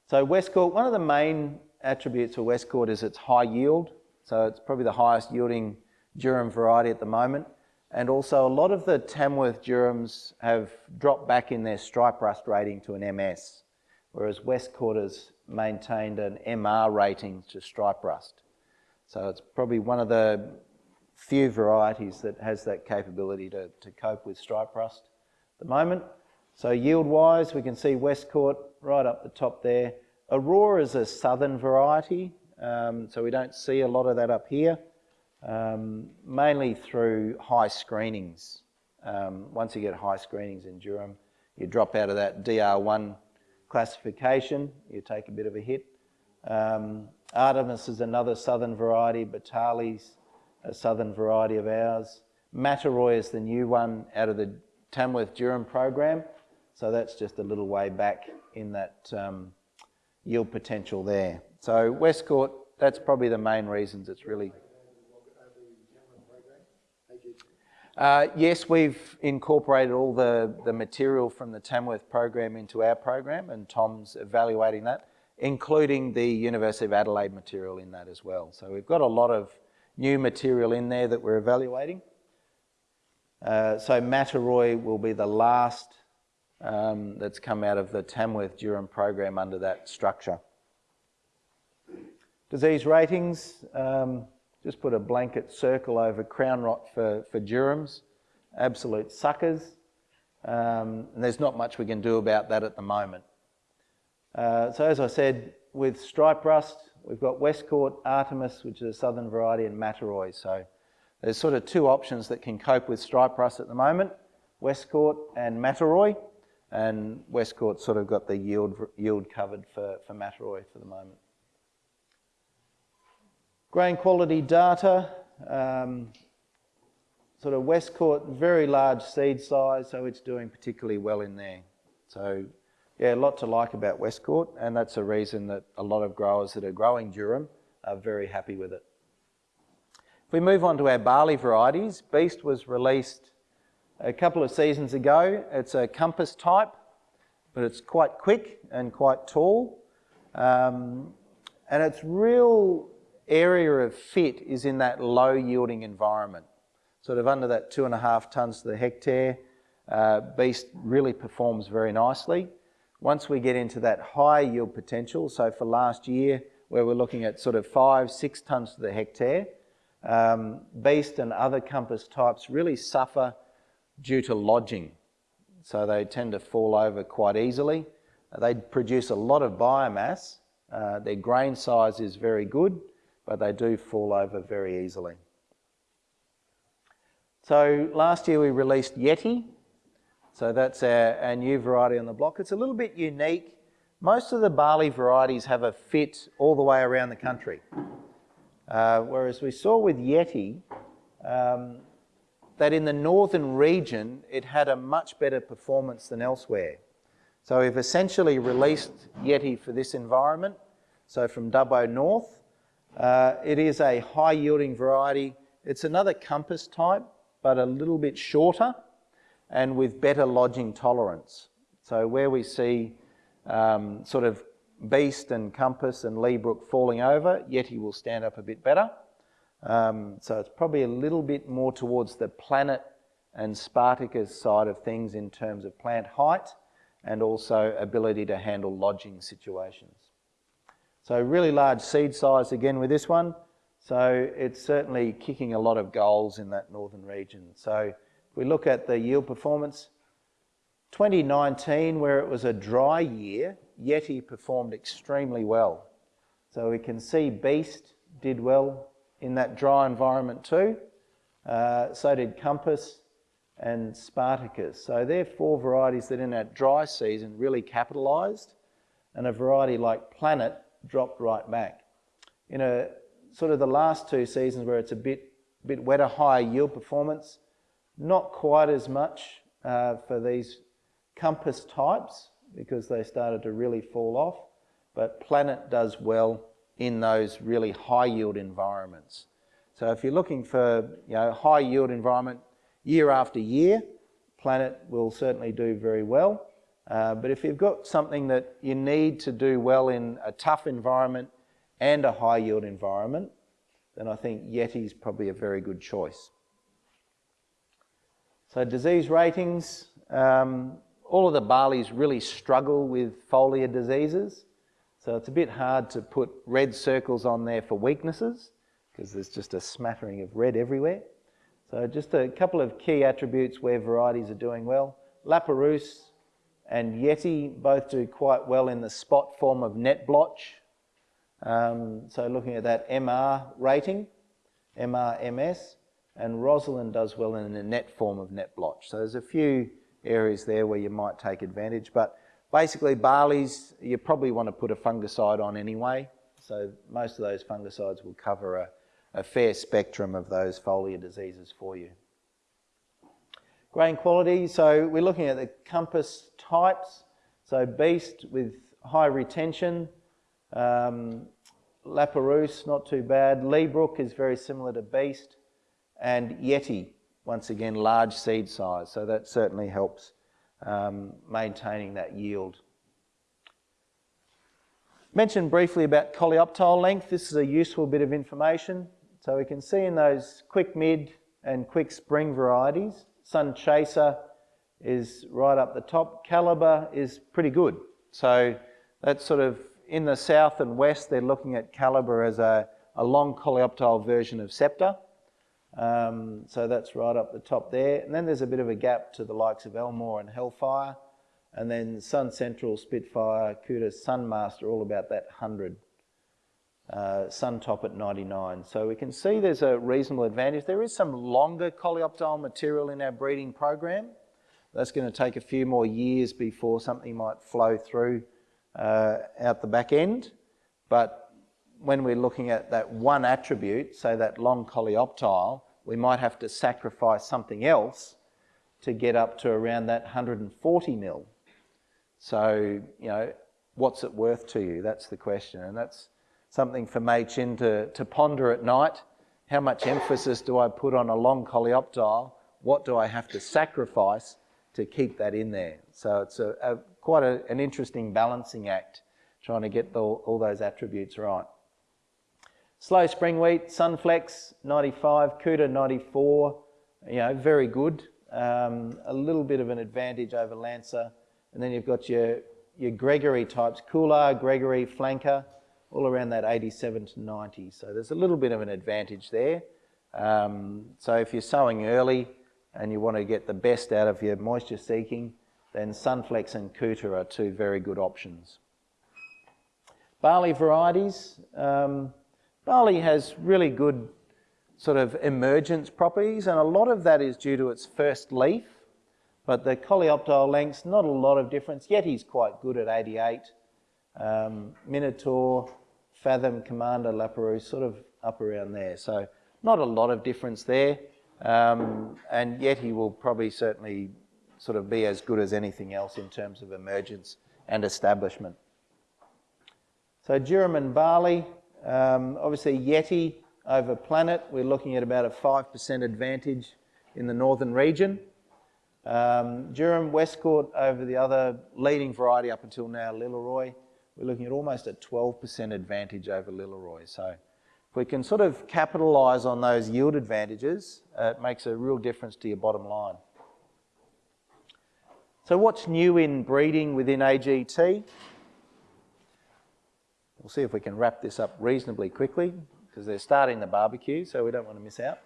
So Westcourt, one of the main attributes of Westcourt is its high yield. So it's probably the highest yielding durum variety at the moment. And also a lot of the Tamworth durums have dropped back in their stripe rust rating to an MS, whereas Westcourt has maintained an MR rating to stripe rust. So it's probably one of the few varieties that has that capability to, to cope with stripe rust at the moment. So yield wise, we can see Westcourt right up the top there. Aurora is a southern variety, um, so we don't see a lot of that up here um, mainly through high screenings. Um, once you get high screenings in durum, you drop out of that DR1 classification, you take a bit of a hit. Um, Artemis is another southern variety, Bitalli's a southern variety of ours. Mataroy is the new one out of the Tamworth Durum program, so that's just a little way back in that um, yield potential there. So Westcourt, that's probably the main reasons it's really Uh, yes, we've incorporated all the, the material from the Tamworth program into our program and Tom's evaluating that, including the University of Adelaide material in that as well. So we've got a lot of new material in there that we're evaluating. Uh, so Mataroy will be the last um, that's come out of the Tamworth Durum program under that structure. Disease ratings, um, just put a blanket circle over crown rot for, for durums, absolute suckers. Um, and there's not much we can do about that at the moment. Uh, so as I said, with stripe rust, we've got Westcourt, Artemis, which is a southern variety, and Mataroy. So there's sort of two options that can cope with stripe rust at the moment, Westcourt and Mataroy. And Westcourt sort of got the yield, yield covered for, for Mataroy for the moment. Grain quality data, um, sort of Westcourt, very large seed size, so it's doing particularly well in there. So yeah, a lot to like about Westcourt, and that's a reason that a lot of growers that are growing durum are very happy with it. If we move on to our barley varieties, Beast was released a couple of seasons ago. It's a compass type, but it's quite quick and quite tall. Um, and it's real area of fit is in that low yielding environment, sort of under that two and a half tonnes to the hectare. Uh, beast really performs very nicely. Once we get into that high yield potential, so for last year, where we're looking at sort of five, six tonnes to the hectare, um, beast and other compass types really suffer due to lodging. So they tend to fall over quite easily. They produce a lot of biomass. Uh, their grain size is very good but they do fall over very easily. So last year we released Yeti. So that's our, our new variety on the block. It's a little bit unique. Most of the barley varieties have a fit all the way around the country. Uh, whereas we saw with Yeti um, that in the northern region it had a much better performance than elsewhere. So we've essentially released Yeti for this environment. So from Dubbo North, uh, it is a high yielding variety. It's another compass type, but a little bit shorter and with better lodging tolerance. So where we see um, sort of Beast and Compass and Leabrook falling over, Yeti will stand up a bit better. Um, so it's probably a little bit more towards the planet and Spartacus side of things in terms of plant height and also ability to handle lodging situations. So really large seed size again with this one. So it's certainly kicking a lot of goals in that northern region. So if we look at the yield performance, 2019, where it was a dry year, Yeti performed extremely well. So we can see Beast did well in that dry environment too. Uh, so did Compass and Spartacus. So they're four varieties that in that dry season really capitalised. And a variety like Planet dropped right back. In a sort of the last two seasons where it's a bit, bit wetter, higher yield performance, not quite as much uh, for these compass types because they started to really fall off, but Planet does well in those really high yield environments. So if you're looking for you know, high yield environment year after year, Planet will certainly do very well. Uh, but if you've got something that you need to do well in a tough environment and a high yield environment, then I think Yeti is probably a very good choice. So disease ratings, um, all of the barleys really struggle with foliar diseases. So it's a bit hard to put red circles on there for weaknesses because there's just a smattering of red everywhere. So just a couple of key attributes where varieties are doing well. La Perouse and Yeti both do quite well in the spot form of net blotch. Um, so looking at that MR rating, MRMS, and Rosalind does well in the net form of net blotch. So there's a few areas there where you might take advantage, but basically barleys, you probably want to put a fungicide on anyway. So most of those fungicides will cover a, a fair spectrum of those foliar diseases for you. Grain quality, so we're looking at the compass types. So beast with high retention, um, not too bad. Leabrook is very similar to beast. And Yeti, once again, large seed size. So that certainly helps um, maintaining that yield. Mentioned briefly about coleoptile length. This is a useful bit of information. So we can see in those quick mid and quick spring varieties, Sun Chaser is right up the top. Calibre is pretty good. So that's sort of in the south and west, they're looking at Calibre as a, a long coleoptile version of Scepter. Um, so that's right up the top there. And then there's a bit of a gap to the likes of Elmore and Hellfire. And then Sun Central, Spitfire, Coota, Sunmaster, all about that 100. Uh, Suntop at 99. So we can see there's a reasonable advantage. There is some longer coleoptile material in our breeding program. That's going to take a few more years before something might flow through uh, out the back end. But when we're looking at that one attribute, say that long coleoptile, we might have to sacrifice something else to get up to around that 140 mil. So, you know, what's it worth to you? That's the question. And that's something for Meiqin to, to ponder at night. How much emphasis do I put on a long coleoptile? What do I have to sacrifice to keep that in there? So it's a, a quite a, an interesting balancing act, trying to get the, all those attributes right. Slow spring wheat, Sunflex 95, Coota 94, you know, very good. Um, a little bit of an advantage over Lancer. And then you've got your, your Gregory types, Coolah, Gregory, Flanker, all around that 87 to 90. So there's a little bit of an advantage there. Um, so if you're sowing early and you want to get the best out of your moisture seeking, then Sunflex and Coota are two very good options. Barley varieties. Um, Barley has really good sort of emergence properties, and a lot of that is due to its first leaf. But the coleoptile lengths, not a lot of difference. Yeti's quite good at 88. Um, Minotaur, Fathom, Commander, Laperouse, sort of up around there. So not a lot of difference there. Um, and he will probably certainly sort of be as good as anything else in terms of emergence and establishment. So durum and barley, um, obviously Yeti over planet, we're looking at about a 5% advantage in the northern region. Um, Durum, Westcourt over the other leading variety up until now, Lillaroi, we're looking at almost a 12% advantage over Lillaroi. So if we can sort of capitalise on those yield advantages, uh, it makes a real difference to your bottom line. So what's new in breeding within AGT? We'll see if we can wrap this up reasonably quickly because they're starting the barbecue, so we don't want to miss out.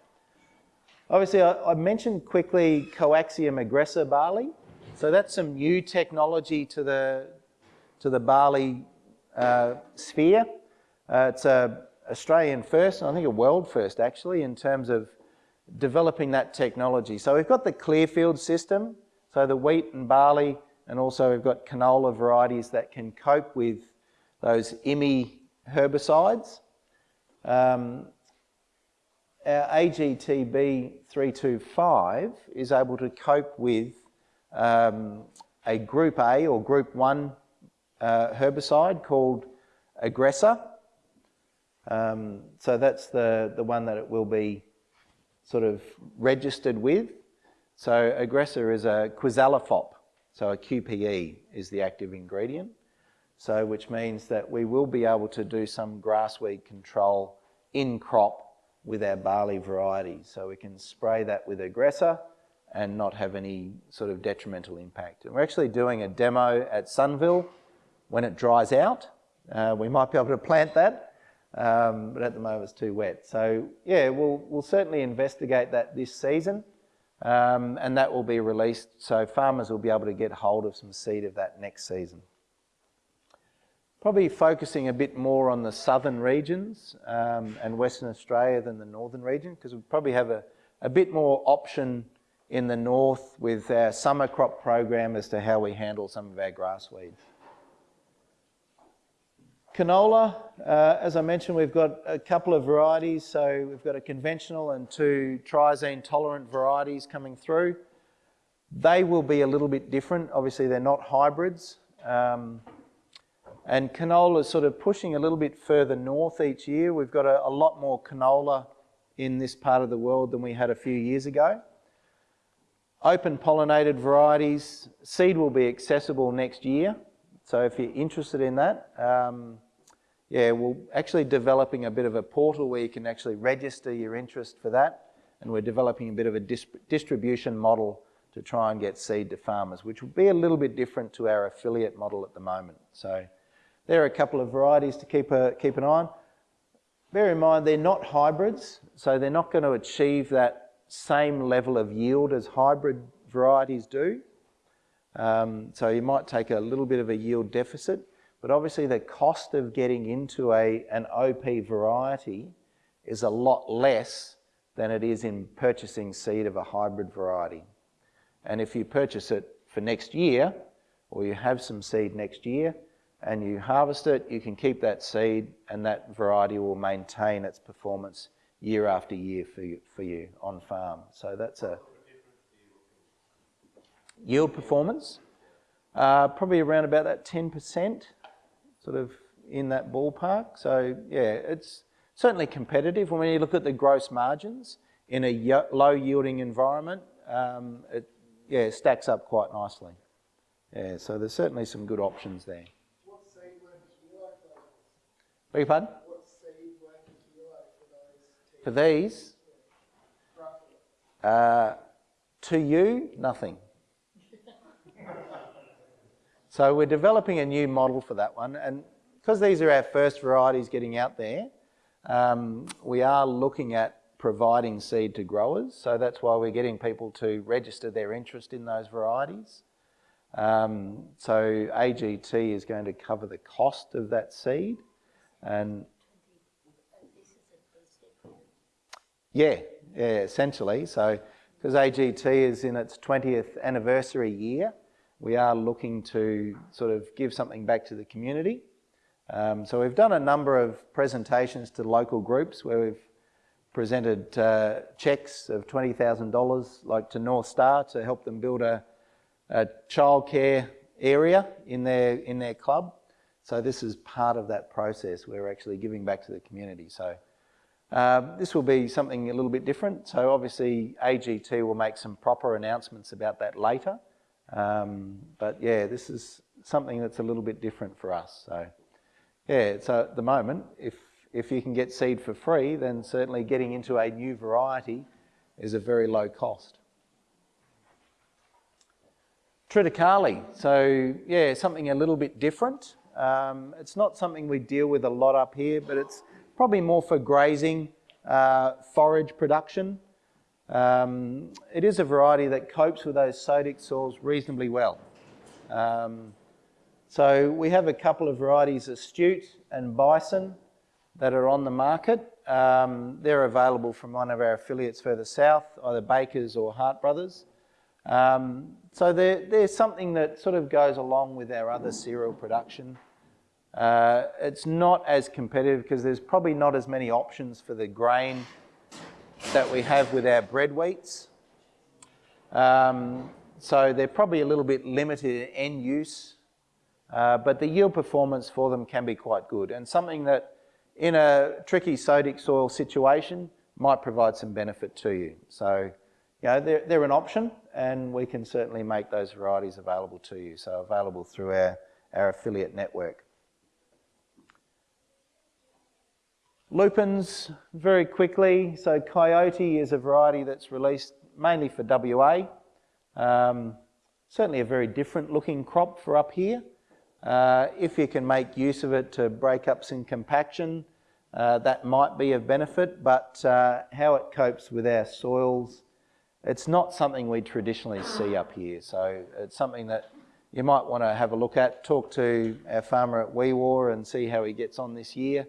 Obviously, I, I mentioned quickly coaxium aggressor barley. So that's some new technology to the, to the barley uh, sphere. Uh, it's a Australian first, and I think a world first actually, in terms of developing that technology. So we've got the Clearfield system, so the wheat and barley, and also we've got canola varieties that can cope with those IMI herbicides. Um, our AGTB 325 is able to cope with um, a group A or group 1 uh, herbicide called Aggressor. Um, so that's the, the one that it will be sort of registered with. So Aggressor is a quizalofop, so a QPE is the active ingredient. So which means that we will be able to do some grassweed control in crop with our barley varieties. So we can spray that with Aggressor and not have any sort of detrimental impact. And we're actually doing a demo at Sunville when it dries out. Uh, we might be able to plant that, um, but at the moment it's too wet. So yeah, we'll, we'll certainly investigate that this season um, and that will be released so farmers will be able to get hold of some seed of that next season. Probably focusing a bit more on the southern regions um, and Western Australia than the northern region because we probably have a, a bit more option in the north with our summer crop program as to how we handle some of our grass weeds. Canola, uh, as I mentioned, we've got a couple of varieties. So we've got a conventional and two triazine tolerant varieties coming through. They will be a little bit different. Obviously, they're not hybrids. Um, and canola is sort of pushing a little bit further north each year. We've got a, a lot more canola in this part of the world than we had a few years ago. Open pollinated varieties, seed will be accessible next year. So if you're interested in that, um, yeah, we're actually developing a bit of a portal where you can actually register your interest for that. And we're developing a bit of a dis distribution model to try and get seed to farmers, which will be a little bit different to our affiliate model at the moment. So there are a couple of varieties to keep, a, keep an eye on. Bear in mind, they're not hybrids, so they're not going to achieve that same level of yield as hybrid varieties do. Um, so you might take a little bit of a yield deficit, but obviously the cost of getting into a, an OP variety is a lot less than it is in purchasing seed of a hybrid variety. And if you purchase it for next year, or you have some seed next year, and you harvest it, you can keep that seed and that variety will maintain its performance year after year for you, for you on farm. So that's a yield performance. Uh, probably around about that 10% sort of in that ballpark. So yeah, it's certainly competitive. When you look at the gross margins in a low yielding environment, um, it yeah stacks up quite nicely. Yeah, so there's certainly some good options there. What seed work kilo for Beg your pardon? What seed for? For these? Uh, to you, nothing. So we're developing a new model for that one. And because these are our first varieties getting out there, um, we are looking at providing seed to growers. So that's why we're getting people to register their interest in those varieties. Um, so AGT is going to cover the cost of that seed. And yeah, yeah, essentially. So because AGT is in its 20th anniversary year, we are looking to sort of give something back to the community. Um, so we've done a number of presentations to local groups where we've presented uh, cheques of $20,000 like to North Star to help them build a, a childcare area in their, in their club. So this is part of that process. We're actually giving back to the community. So um, this will be something a little bit different. So obviously AGT will make some proper announcements about that later. Um, but yeah, this is something that's a little bit different for us. So yeah, so at the moment, if, if you can get seed for free, then certainly getting into a new variety is a very low cost. Triticale, so yeah, something a little bit different. Um, it's not something we deal with a lot up here, but it's probably more for grazing, uh, forage production. Um, it is a variety that copes with those sodic soils reasonably well. Um, so we have a couple of varieties, Astute and Bison, that are on the market. Um, they're available from one of our affiliates further south, either Bakers or Hart Brothers. Um, so they're, they're something that sort of goes along with our other cereal production. Uh, it's not as competitive because there's probably not as many options for the grain that we have with our bread wheats. Um, so they're probably a little bit limited in end use, uh, but the yield performance for them can be quite good. And something that in a tricky sodic soil situation might provide some benefit to you. So, you know, they're, they're an option and we can certainly make those varieties available to you. So available through our, our affiliate network. Lupins, very quickly. So Coyote is a variety that's released mainly for WA. Um, certainly a very different looking crop for up here. Uh, if you can make use of it to break up some compaction, uh, that might be of benefit, but uh, how it copes with our soils, it's not something we traditionally see up here. So it's something that you might want to have a look at, talk to our farmer at Wee Waa and see how he gets on this year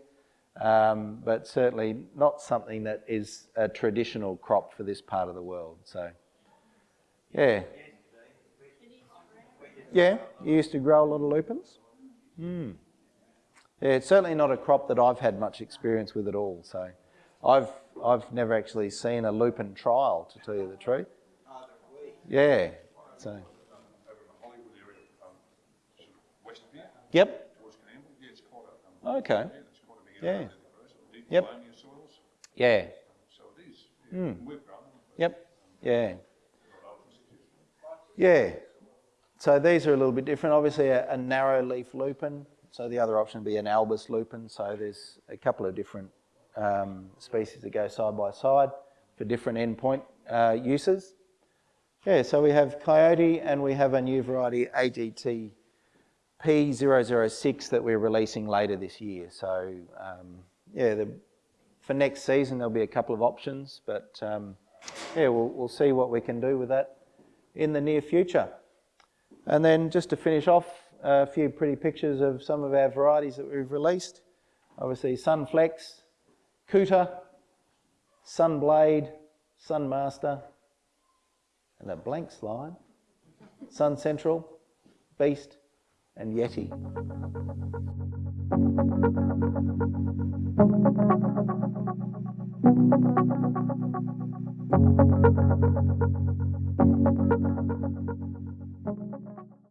um, but certainly not something that is a traditional crop for this part of the world. So, yeah. Yeah, you used to grow a lot of lupins? Mm. Yeah, it's certainly not a crop that I've had much experience with at all. So, I've I've never actually seen a lupin trial, to tell you the truth. Yeah. So. Yep. Okay. Yeah. Yep. Yeah. Mm. Yep. Yeah. Yeah. So these are a little bit different. Obviously, a, a, narrow leaf lupin. So the other option would be an albus lupin. So there's a couple of different um, species that go side by side for different endpoint uh, uses. Yeah, so we have coyote and we have a new variety AGT P006 that we're releasing later this year. So um, yeah, the, for next season there'll be a couple of options, but um, yeah, we'll, we'll see what we can do with that in the near future. And then just to finish off, a few pretty pictures of some of our varieties that we've released. Obviously Sunflex, Coota, Sunblade, Sunmaster, and a blank slide, Sun Central, Beast, and Yeti.